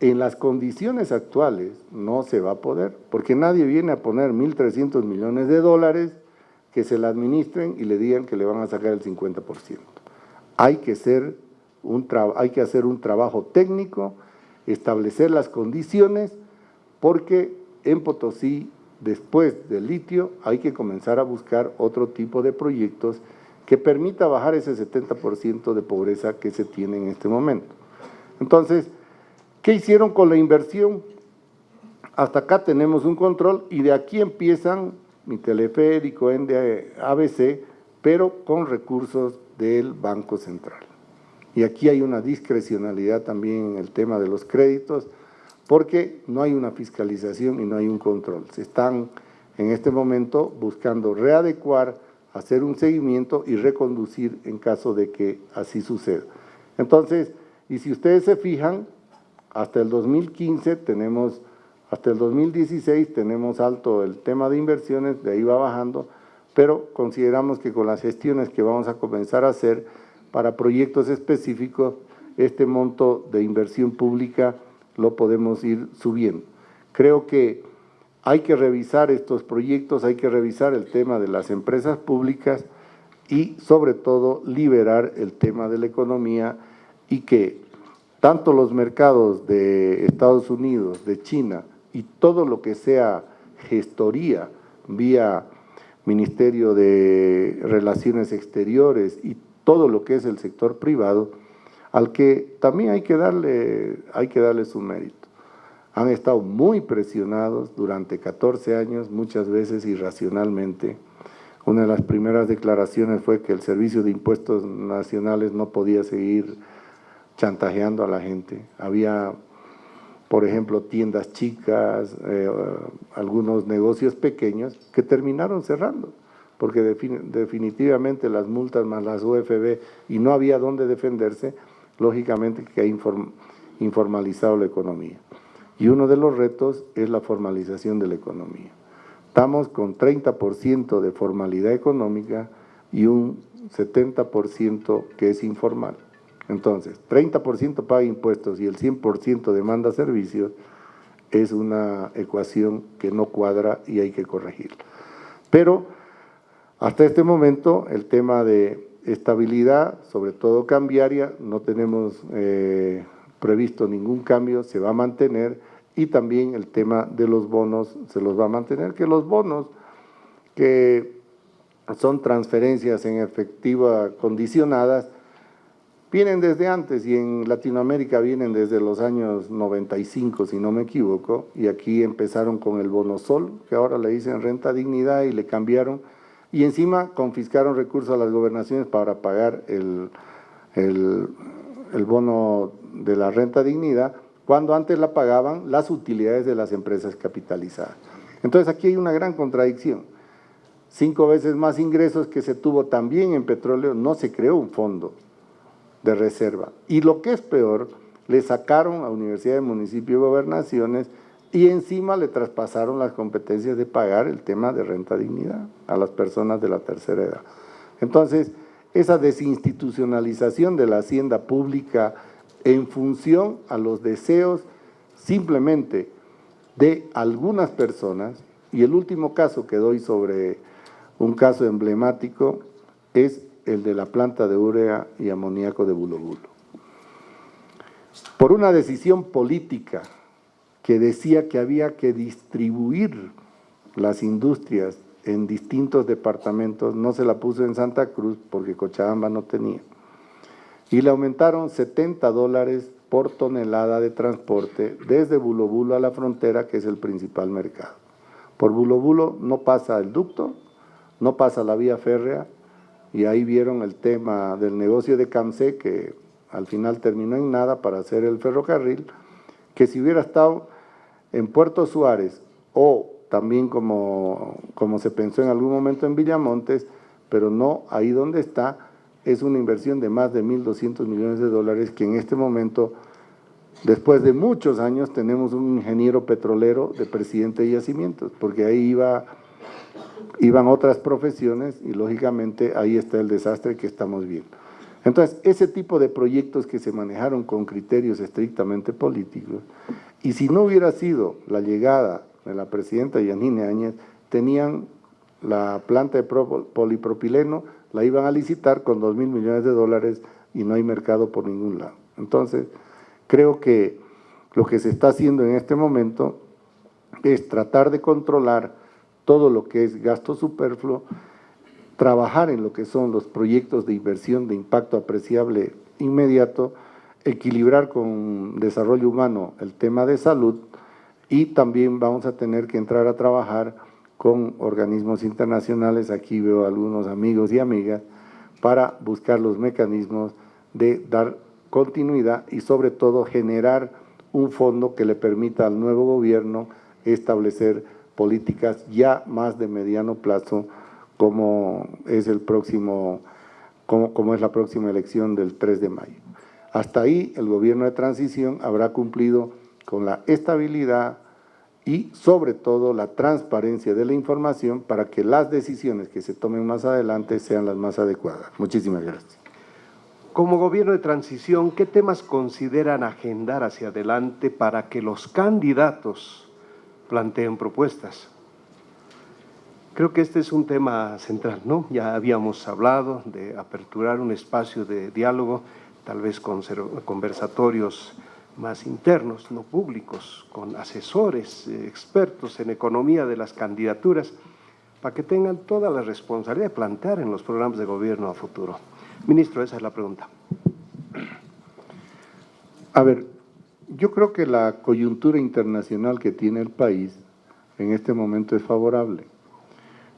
En las condiciones actuales no se va a poder, porque nadie viene a poner 1.300 millones de dólares que se la administren y le digan que le van a sacar el 50%. Hay que, un hay que hacer un trabajo técnico, establecer las condiciones, porque en Potosí, después del litio, hay que comenzar a buscar otro tipo de proyectos que permita bajar ese 70% de pobreza que se tiene en este momento. Entonces, ¿qué hicieron con la inversión? Hasta acá tenemos un control y de aquí empiezan mi teleférico, ENDE, ABC, pero con recursos del Banco Central. Y aquí hay una discrecionalidad también en el tema de los créditos, porque no hay una fiscalización y no hay un control. Se están en este momento buscando readecuar hacer un seguimiento y reconducir en caso de que así suceda. Entonces, y si ustedes se fijan, hasta el 2015 tenemos, hasta el 2016 tenemos alto el tema de inversiones, de ahí va bajando, pero consideramos que con las gestiones que vamos a comenzar a hacer para proyectos específicos, este monto de inversión pública lo podemos ir subiendo. Creo que hay que revisar estos proyectos, hay que revisar el tema de las empresas públicas y sobre todo liberar el tema de la economía y que tanto los mercados de Estados Unidos, de China y todo lo que sea gestoría vía Ministerio de Relaciones Exteriores y todo lo que es el sector privado, al que también hay que darle, hay que darle su mérito. Han estado muy presionados durante 14 años, muchas veces irracionalmente. Una de las primeras declaraciones fue que el Servicio de Impuestos Nacionales no podía seguir chantajeando a la gente. Había, por ejemplo, tiendas chicas, eh, algunos negocios pequeños que terminaron cerrando, porque definitivamente las multas más las UFB y no había dónde defenderse, lógicamente que ha informalizado la economía. Y uno de los retos es la formalización de la economía. Estamos con 30% de formalidad económica y un 70% que es informal. Entonces, 30% paga impuestos y el 100% demanda servicios, es una ecuación que no cuadra y hay que corregirla. Pero hasta este momento el tema de estabilidad, sobre todo cambiaria, no tenemos eh, previsto ningún cambio, se va a mantener y también el tema de los bonos se los va a mantener, que los bonos que son transferencias en efectiva condicionadas, Vienen desde antes y en Latinoamérica vienen desde los años 95, si no me equivoco, y aquí empezaron con el bono sol, que ahora le dicen renta dignidad y le cambiaron, y encima confiscaron recursos a las gobernaciones para pagar el, el, bono de la renta dignidad, cuando antes la pagaban las utilidades de las empresas capitalizadas. Entonces aquí hay una gran contradicción. Cinco veces más ingresos que se tuvo también en petróleo, no se creó un fondo de reserva. Y lo que es peor, le sacaron a Universidad Municipio y Gobernaciones y encima le traspasaron las competencias de pagar el tema de renta dignidad a las personas de la tercera edad. Entonces, esa desinstitucionalización de la hacienda pública en función a los deseos simplemente de algunas personas, y el último caso que doy sobre un caso emblemático es el de la planta de urea y amoníaco de Bulo Por una decisión política que decía que había que distribuir las industrias en distintos departamentos, no se la puso en Santa Cruz porque Cochabamba no tenía. Y le aumentaron 70 dólares por tonelada de transporte desde Bulobulo a la frontera, que es el principal mercado. Por Bulobulo no pasa el ducto, no pasa la vía férrea, y ahí vieron el tema del negocio de Camse, que al final terminó en nada para hacer el ferrocarril, que si hubiera estado en Puerto Suárez o también como, como se pensó en algún momento en Villamontes, pero no ahí donde está, es una inversión de más de 1.200 millones de dólares que en este momento, después de muchos años, tenemos un ingeniero petrolero de presidente de yacimientos, porque ahí iba iban otras profesiones y lógicamente ahí está el desastre que estamos viendo. Entonces, ese tipo de proyectos que se manejaron con criterios estrictamente políticos, y si no hubiera sido la llegada de la presidenta Yanine Áñez, tenían la planta de polipropileno, la iban a licitar con dos mil millones de dólares y no hay mercado por ningún lado. Entonces, creo que lo que se está haciendo en este momento es tratar de controlar todo lo que es gasto superfluo, trabajar en lo que son los proyectos de inversión de impacto apreciable inmediato, equilibrar con desarrollo humano el tema de salud y también vamos a tener que entrar a trabajar con organismos internacionales, aquí veo algunos amigos y amigas, para buscar los mecanismos de dar continuidad y sobre todo generar un fondo que le permita al nuevo gobierno establecer políticas ya más de mediano plazo como es el próximo como, como es la próxima elección del 3 de mayo. Hasta ahí el gobierno de transición habrá cumplido con la estabilidad y sobre todo la transparencia de la información para que las decisiones que se tomen más adelante sean las más adecuadas. Muchísimas gracias. Como gobierno de transición, ¿qué temas consideran agendar hacia adelante para que los candidatos planteen propuestas? Creo que este es un tema central, ¿no? Ya habíamos hablado de aperturar un espacio de diálogo, tal vez con conversatorios más internos, no públicos, con asesores, eh, expertos en economía de las candidaturas, para que tengan toda la responsabilidad de plantear en los programas de gobierno a futuro. Ministro, esa es la pregunta. A ver, yo creo que la coyuntura internacional que tiene el país en este momento es favorable.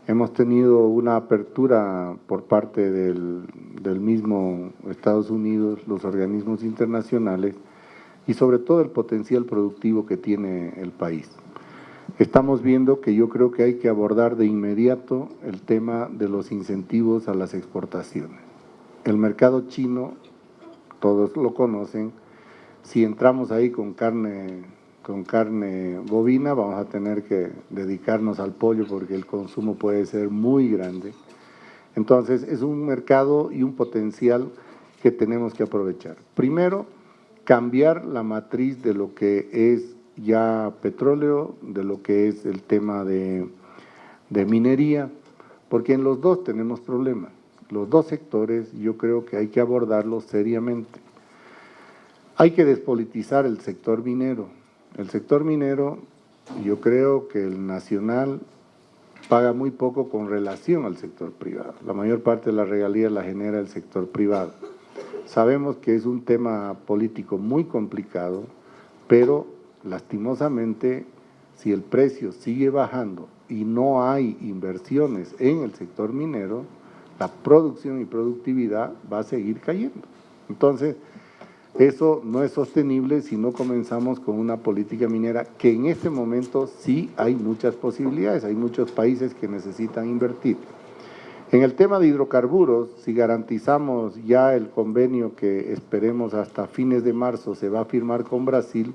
Hemos tenido una apertura por parte del, mismo Estados Unidos, los organismos internacionales y sobre todo el potencial productivo que tiene el país. Estamos viendo que yo creo que hay que abordar de inmediato el tema de los incentivos a las exportaciones. El mercado chino, todos lo conocen, si entramos ahí con carne, con carne bovina, vamos a tener que dedicarnos al pollo porque el consumo puede ser muy grande. Entonces, es un mercado y un potencial que tenemos que aprovechar. Primero, cambiar la matriz de lo que es ya petróleo, de lo que es el tema de, de minería, porque en los dos tenemos problemas los dos sectores yo creo que hay que abordarlos seriamente. Hay que despolitizar el sector minero. El sector minero, yo creo que el nacional paga muy poco con relación al sector privado. La mayor parte de las regalías la genera el sector privado. Sabemos que es un tema político muy complicado, pero lastimosamente si el precio sigue bajando y no hay inversiones en el sector minero, la producción y productividad va a seguir cayendo. Entonces, eso no es sostenible si no comenzamos con una política minera que en este momento sí hay muchas posibilidades, hay muchos países que necesitan invertir. En el tema de hidrocarburos, si garantizamos ya el convenio que esperemos hasta fines de marzo se va a firmar con Brasil,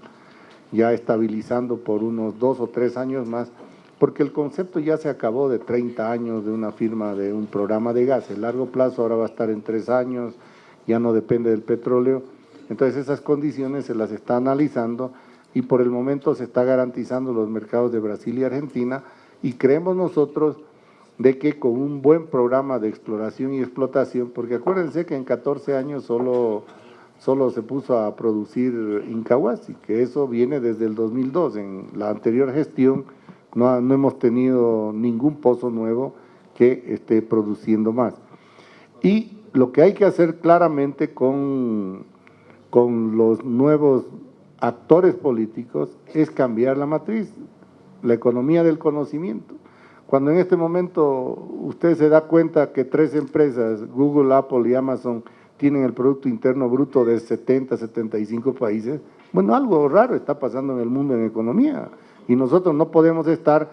ya estabilizando por unos dos o tres años más, porque el concepto ya se acabó de 30 años de una firma de un programa de gas, el largo plazo ahora va a estar en tres años, ya no depende del petróleo, entonces esas condiciones se las está analizando y por el momento se está garantizando los mercados de Brasil y Argentina y creemos nosotros de que con un buen programa de exploración y explotación, porque acuérdense que en 14 años solo, solo se puso a producir Incahuasi, que eso viene desde el 2002, en la anterior gestión no, hemos tenido ningún pozo nuevo que esté produciendo más. Y lo que hay que hacer claramente con, con los nuevos actores políticos es cambiar la matriz, la economía del conocimiento. Cuando en este momento usted se da cuenta que tres empresas, Google, Apple y Amazon, tienen el Producto Interno Bruto de 70, 75 países, bueno, algo raro está pasando en el mundo en economía. Y nosotros no podemos estar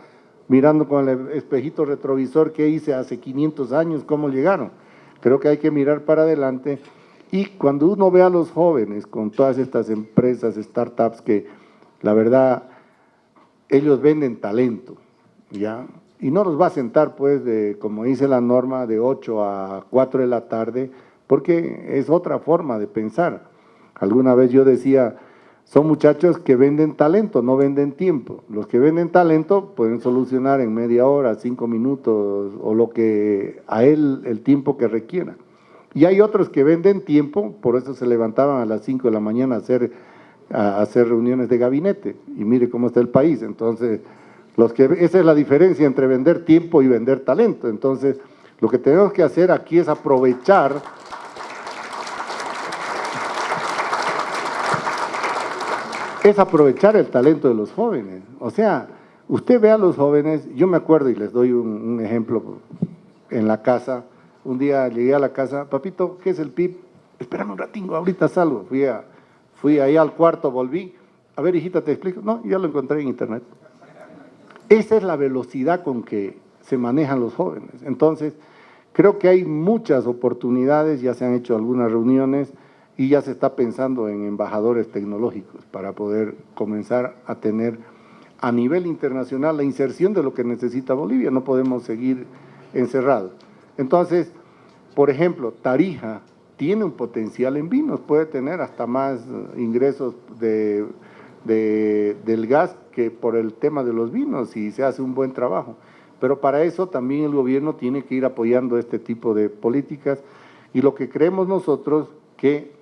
mirando con el espejito retrovisor qué hice hace 500 años, cómo llegaron. Creo que hay que mirar para adelante y cuando uno ve a los jóvenes con todas estas empresas, startups que la verdad ellos venden talento, ¿ya? Y no los va a sentar pues de, como dice la norma, de 8 a 4 de la tarde, porque es otra forma de pensar. Alguna vez yo decía, son muchachos que venden talento, no venden tiempo. Los que venden talento pueden solucionar en media hora, cinco minutos o lo que a él el tiempo que requiera. Y hay otros que venden tiempo, por eso se levantaban a las cinco de la mañana a hacer, a hacer reuniones de gabinete. Y mire cómo está el país. Entonces, los que, esa es la diferencia entre vender tiempo y vender talento. Entonces, lo que tenemos que hacer aquí es aprovechar es aprovechar el talento de los jóvenes. O sea, usted ve a los jóvenes, yo me acuerdo y les doy un, ejemplo en la casa, un día llegué a la casa, papito, ¿qué es el PIB? Espérame un ratingo, ahorita salgo. Fui, a, fui ahí al cuarto, volví. A ver, hijita, te explico. No, ya lo encontré en internet. Esa es la velocidad con que se manejan los jóvenes. Entonces, creo que hay muchas oportunidades, ya se han hecho algunas reuniones, y ya se está pensando en embajadores tecnológicos para poder comenzar a tener a nivel internacional la inserción de lo que necesita Bolivia. No podemos seguir encerrados. Entonces, por ejemplo, Tarija tiene un potencial en vinos, puede tener hasta más ingresos de, del gas que por el tema de los vinos y se hace un buen trabajo. Pero para eso también el gobierno tiene que ir apoyando este tipo de políticas y lo que creemos nosotros que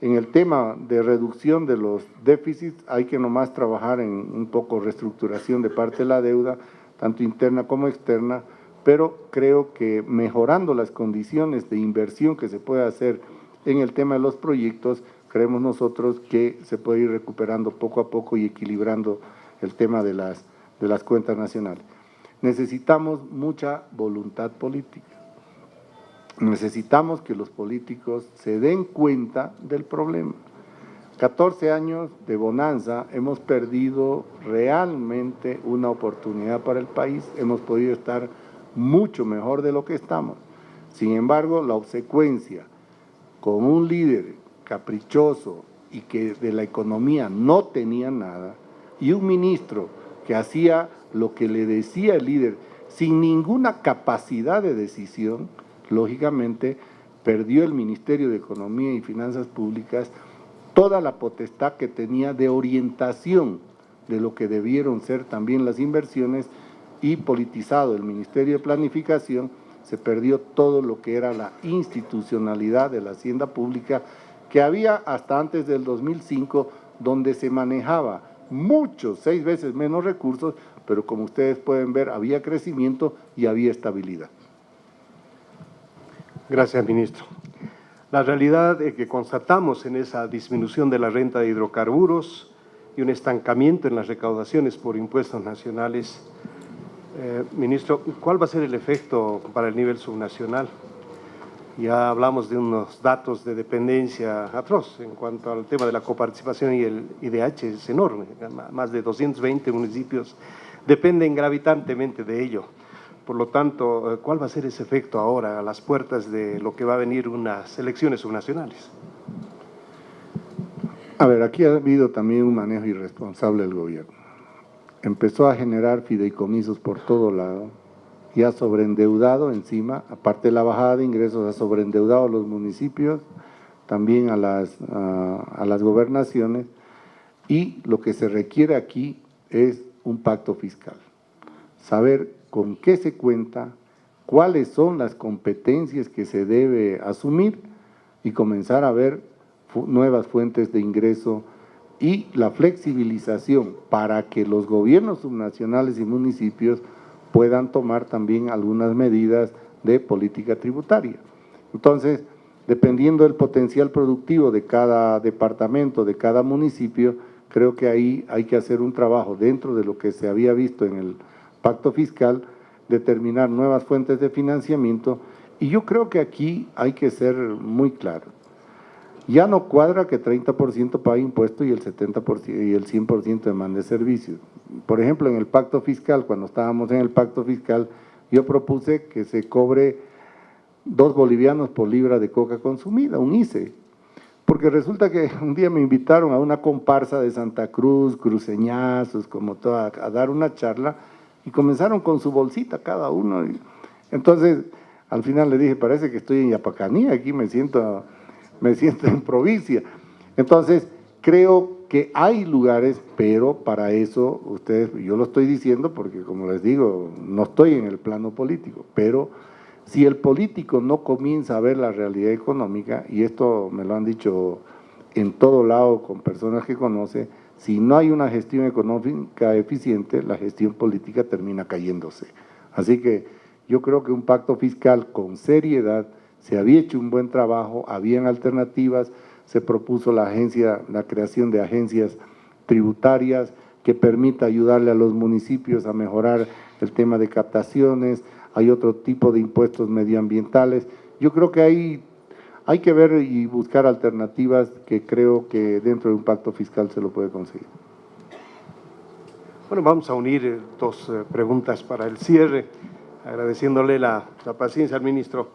en el tema de reducción de los déficits hay que nomás trabajar en un poco reestructuración de parte de la deuda, tanto interna como externa, pero creo que mejorando las condiciones de inversión que se puede hacer en el tema de los proyectos, creemos nosotros que se puede ir recuperando poco a poco y equilibrando el tema de las, de las cuentas nacionales. Necesitamos mucha voluntad política necesitamos que los políticos se den cuenta del problema. 14 años de bonanza, hemos perdido realmente una oportunidad para el país, hemos podido estar mucho mejor de lo que estamos. Sin embargo, la obsecuencia con un líder caprichoso y que de la economía no tenía nada, y un ministro que hacía lo que le decía el líder sin ninguna capacidad de decisión, lógicamente perdió el Ministerio de Economía y Finanzas Públicas toda la potestad que tenía de orientación de lo que debieron ser también las inversiones y politizado el Ministerio de Planificación, se perdió todo lo que era la institucionalidad de la hacienda pública que había hasta antes del 2005, donde se manejaba muchos, seis veces menos recursos, pero como ustedes pueden ver, había crecimiento y había estabilidad. Gracias, ministro. La realidad es que constatamos en esa disminución de la renta de hidrocarburos y un estancamiento en las recaudaciones por impuestos nacionales. Eh, ministro, ¿cuál va a ser el efecto para el nivel subnacional? Ya hablamos de unos datos de dependencia atroz en cuanto al tema de la coparticipación y el IDH es enorme. Más de 220 municipios dependen gravitantemente de ello. Por lo tanto, eh, ¿cuál va a ser ese efecto ahora a las puertas de lo que va a venir unas elecciones subnacionales? A ver, aquí ha habido también un manejo irresponsable del gobierno. Empezó a generar fideicomisos por todo lado y ha sobreendeudado encima, aparte de la bajada de ingresos, ha sobreendeudado a los municipios, también a las, a las gobernaciones y lo que se requiere aquí es un pacto fiscal. Saber con qué se cuenta, cuáles son las competencias que se debe asumir y comenzar a ver nuevas fuentes de ingreso y la flexibilización para que los gobiernos subnacionales y municipios puedan tomar también algunas medidas de política tributaria. Entonces, dependiendo del potencial productivo de cada departamento, de cada municipio, creo que ahí hay que hacer un trabajo dentro de lo que se había visto en el pacto fiscal, determinar nuevas fuentes de financiamiento y yo creo que aquí hay que ser muy claro. Ya no cuadra que 30% pague impuestos y el 70% y el 100% demande servicios. Por ejemplo, en el pacto fiscal, cuando estábamos en el pacto fiscal, yo propuse que se cobre dos bolivianos por libra de coca consumida, un ICE. Porque resulta que [LAUGHS] un día me invitaron a una comparsa de Santa Cruz, cruceñazos, como toda, a dar una charla, y comenzaron con su bolsita cada uno. entonces, al final le dije, parece que estoy en Yapacanía, aquí me siento, me siento en provincia. Entonces, creo que hay lugares, pero para eso, ustedes, yo lo estoy diciendo porque como les digo, no estoy en el plano político, pero si el político no comienza a ver la realidad económica, y esto me lo han dicho en todo lado con personas que conoce, si no hay una gestión económica eficiente, la gestión política termina cayéndose. Así que yo creo que un pacto fiscal con seriedad, se había hecho un buen trabajo, habían alternativas, se propuso la, agencia, la creación de agencias tributarias que permita ayudarle a los municipios a mejorar el tema de captaciones, hay otro tipo de impuestos medioambientales. Yo creo que hay hay que ver y buscar alternativas que creo que dentro de un pacto fiscal se lo puede conseguir. Bueno, vamos a unir eh, dos eh, preguntas para el cierre, agradeciéndole la, paciencia al ministro.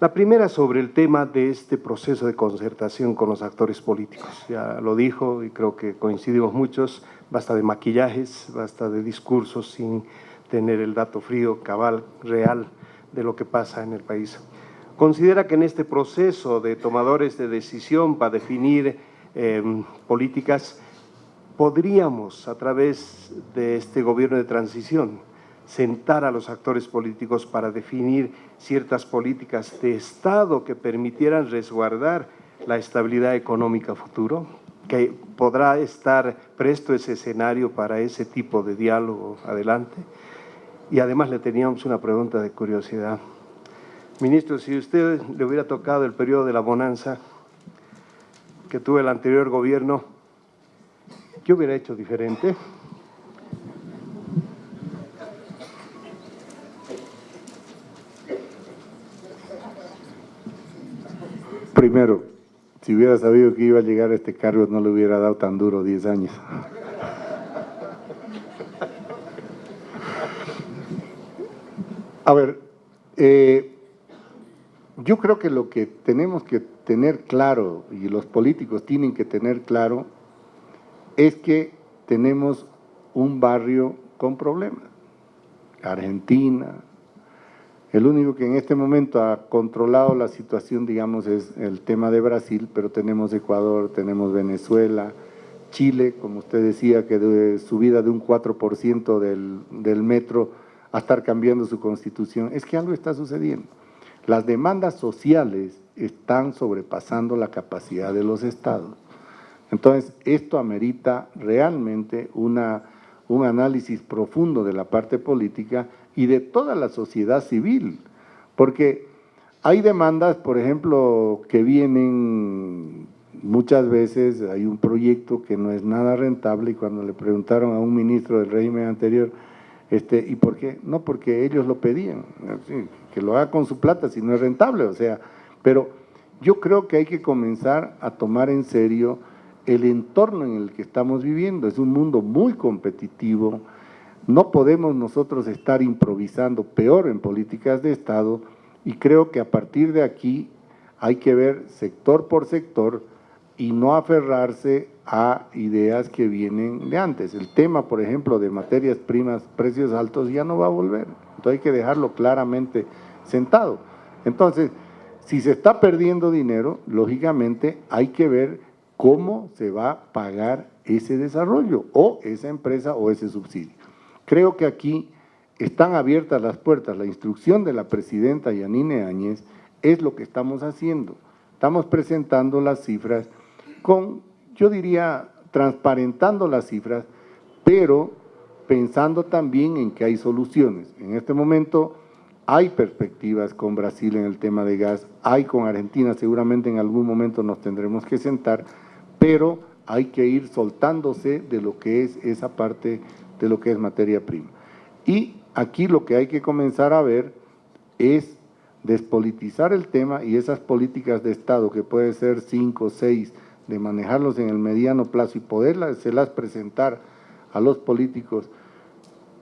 La primera sobre el tema de este proceso de concertación con los actores políticos. Ya lo dijo y creo que coincidimos muchos, basta de maquillajes, basta de discursos sin tener el dato frío, cabal, real de lo que pasa en el país. Considera que en este proceso de tomadores de decisión para definir em, políticas, podríamos a través de este gobierno de transición sentar a los actores políticos para definir ciertas políticas de Estado que permitieran resguardar la estabilidad económica futuro, que podrá estar presto ese escenario para ese tipo de diálogo adelante. Y además le teníamos una pregunta de curiosidad. Ministro, si usted le hubiera tocado el periodo de la bonanza que tuvo el anterior gobierno, ¿qué hubiera hecho diferente? Primero, si hubiera sabido que iba a llegar a este cargo, no le hubiera dado tan duro 10 años. A ver, eh, yo creo que lo que tenemos que tener claro, y los políticos tienen que tener claro, es que tenemos un barrio con problemas. Argentina, el único que en este momento ha controlado la situación, digamos, es el tema de Brasil, pero tenemos Ecuador, tenemos Venezuela, Chile, como usted decía, que de subida de un 4% del, del metro a estar cambiando su constitución. Es que algo está sucediendo. Las demandas sociales están sobrepasando la capacidad de los estados. Entonces, esto amerita realmente una, un análisis profundo de la parte política y de toda la sociedad civil, porque hay demandas, por ejemplo, que vienen muchas veces, hay un proyecto que no es nada rentable y cuando le preguntaron a un ministro del régimen anterior, este, ¿y por qué? No, porque ellos lo pedían, que lo haga con su plata si no es rentable, o sea, pero yo creo que hay que comenzar a tomar en serio el entorno en el que estamos viviendo, es un mundo muy competitivo, no podemos nosotros estar improvisando peor en políticas de Estado y creo que a partir de aquí hay que ver sector por sector y no aferrarse a ideas que vienen de antes. El tema, por ejemplo, de materias primas, precios altos, ya no va a volver. Entonces hay que dejarlo claramente sentado. Entonces, si se está perdiendo dinero, lógicamente hay que ver cómo se va a pagar ese desarrollo o esa empresa o ese subsidio. Creo que aquí están abiertas las puertas. La instrucción de la presidenta Yanine Áñez es lo que estamos haciendo. Estamos presentando las cifras con, yo diría, transparentando las cifras, pero pensando también en que hay soluciones. En este momento hay perspectivas con Brasil en el tema de gas, hay con Argentina, seguramente en algún momento nos tendremos que sentar, pero hay que ir soltándose de lo que es esa parte de lo que es materia prima. Y aquí lo que hay que comenzar a ver es despolitizar el tema y esas políticas de Estado, que puede ser cinco o seis, de manejarlos en el mediano plazo y poderlas presentar a los políticos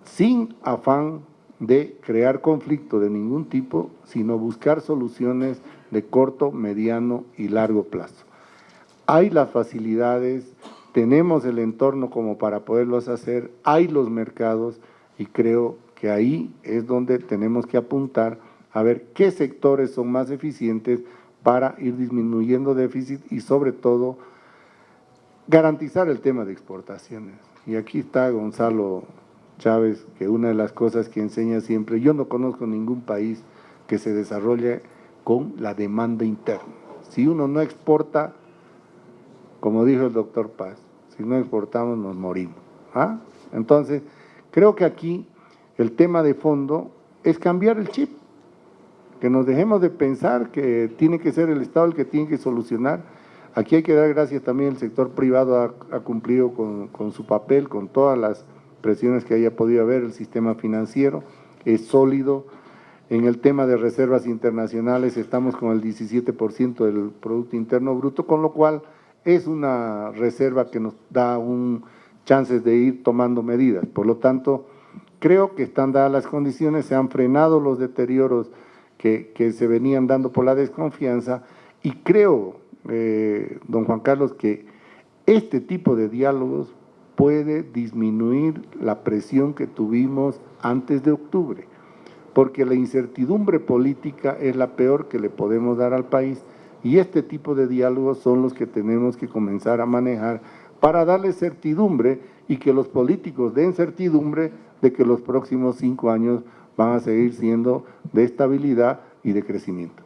sin afán de crear conflicto de ningún tipo, sino buscar soluciones de corto, mediano y largo plazo. Hay las facilidades tenemos el entorno como para poderlos hacer, hay los mercados y creo que ahí es donde tenemos que apuntar a ver qué sectores son más eficientes para ir disminuyendo déficit y sobre todo garantizar el tema de exportaciones. Y aquí está Gonzalo Chávez, que una de las cosas que enseña siempre, yo no conozco ningún país que se desarrolle con la demanda interna. Si uno no exporta, como dijo el doctor Paz, si no exportamos nos morimos. ¿ah? Entonces, creo que aquí el tema de fondo es cambiar el chip, que nos dejemos de pensar que tiene que ser el Estado el que tiene que solucionar. Aquí hay que dar gracias también, el sector privado ha, cumplido con, con, su papel, con todas las presiones que haya podido haber, el sistema financiero es sólido. En el tema de reservas internacionales estamos con el 17% del Producto Interno Bruto, con lo cual es una reserva que nos da un chance de ir tomando medidas. Por lo tanto, creo que están dadas las condiciones, se han frenado los deterioros que, que se venían dando por la desconfianza y creo, eh, don Juan Carlos, que este tipo de diálogos puede disminuir la presión que tuvimos antes de octubre, porque la incertidumbre política es la peor que le podemos dar al país y este tipo de diálogos son los que tenemos que comenzar a manejar para darle certidumbre y que los políticos den certidumbre de que los próximos cinco años van a seguir siendo de estabilidad y de crecimiento.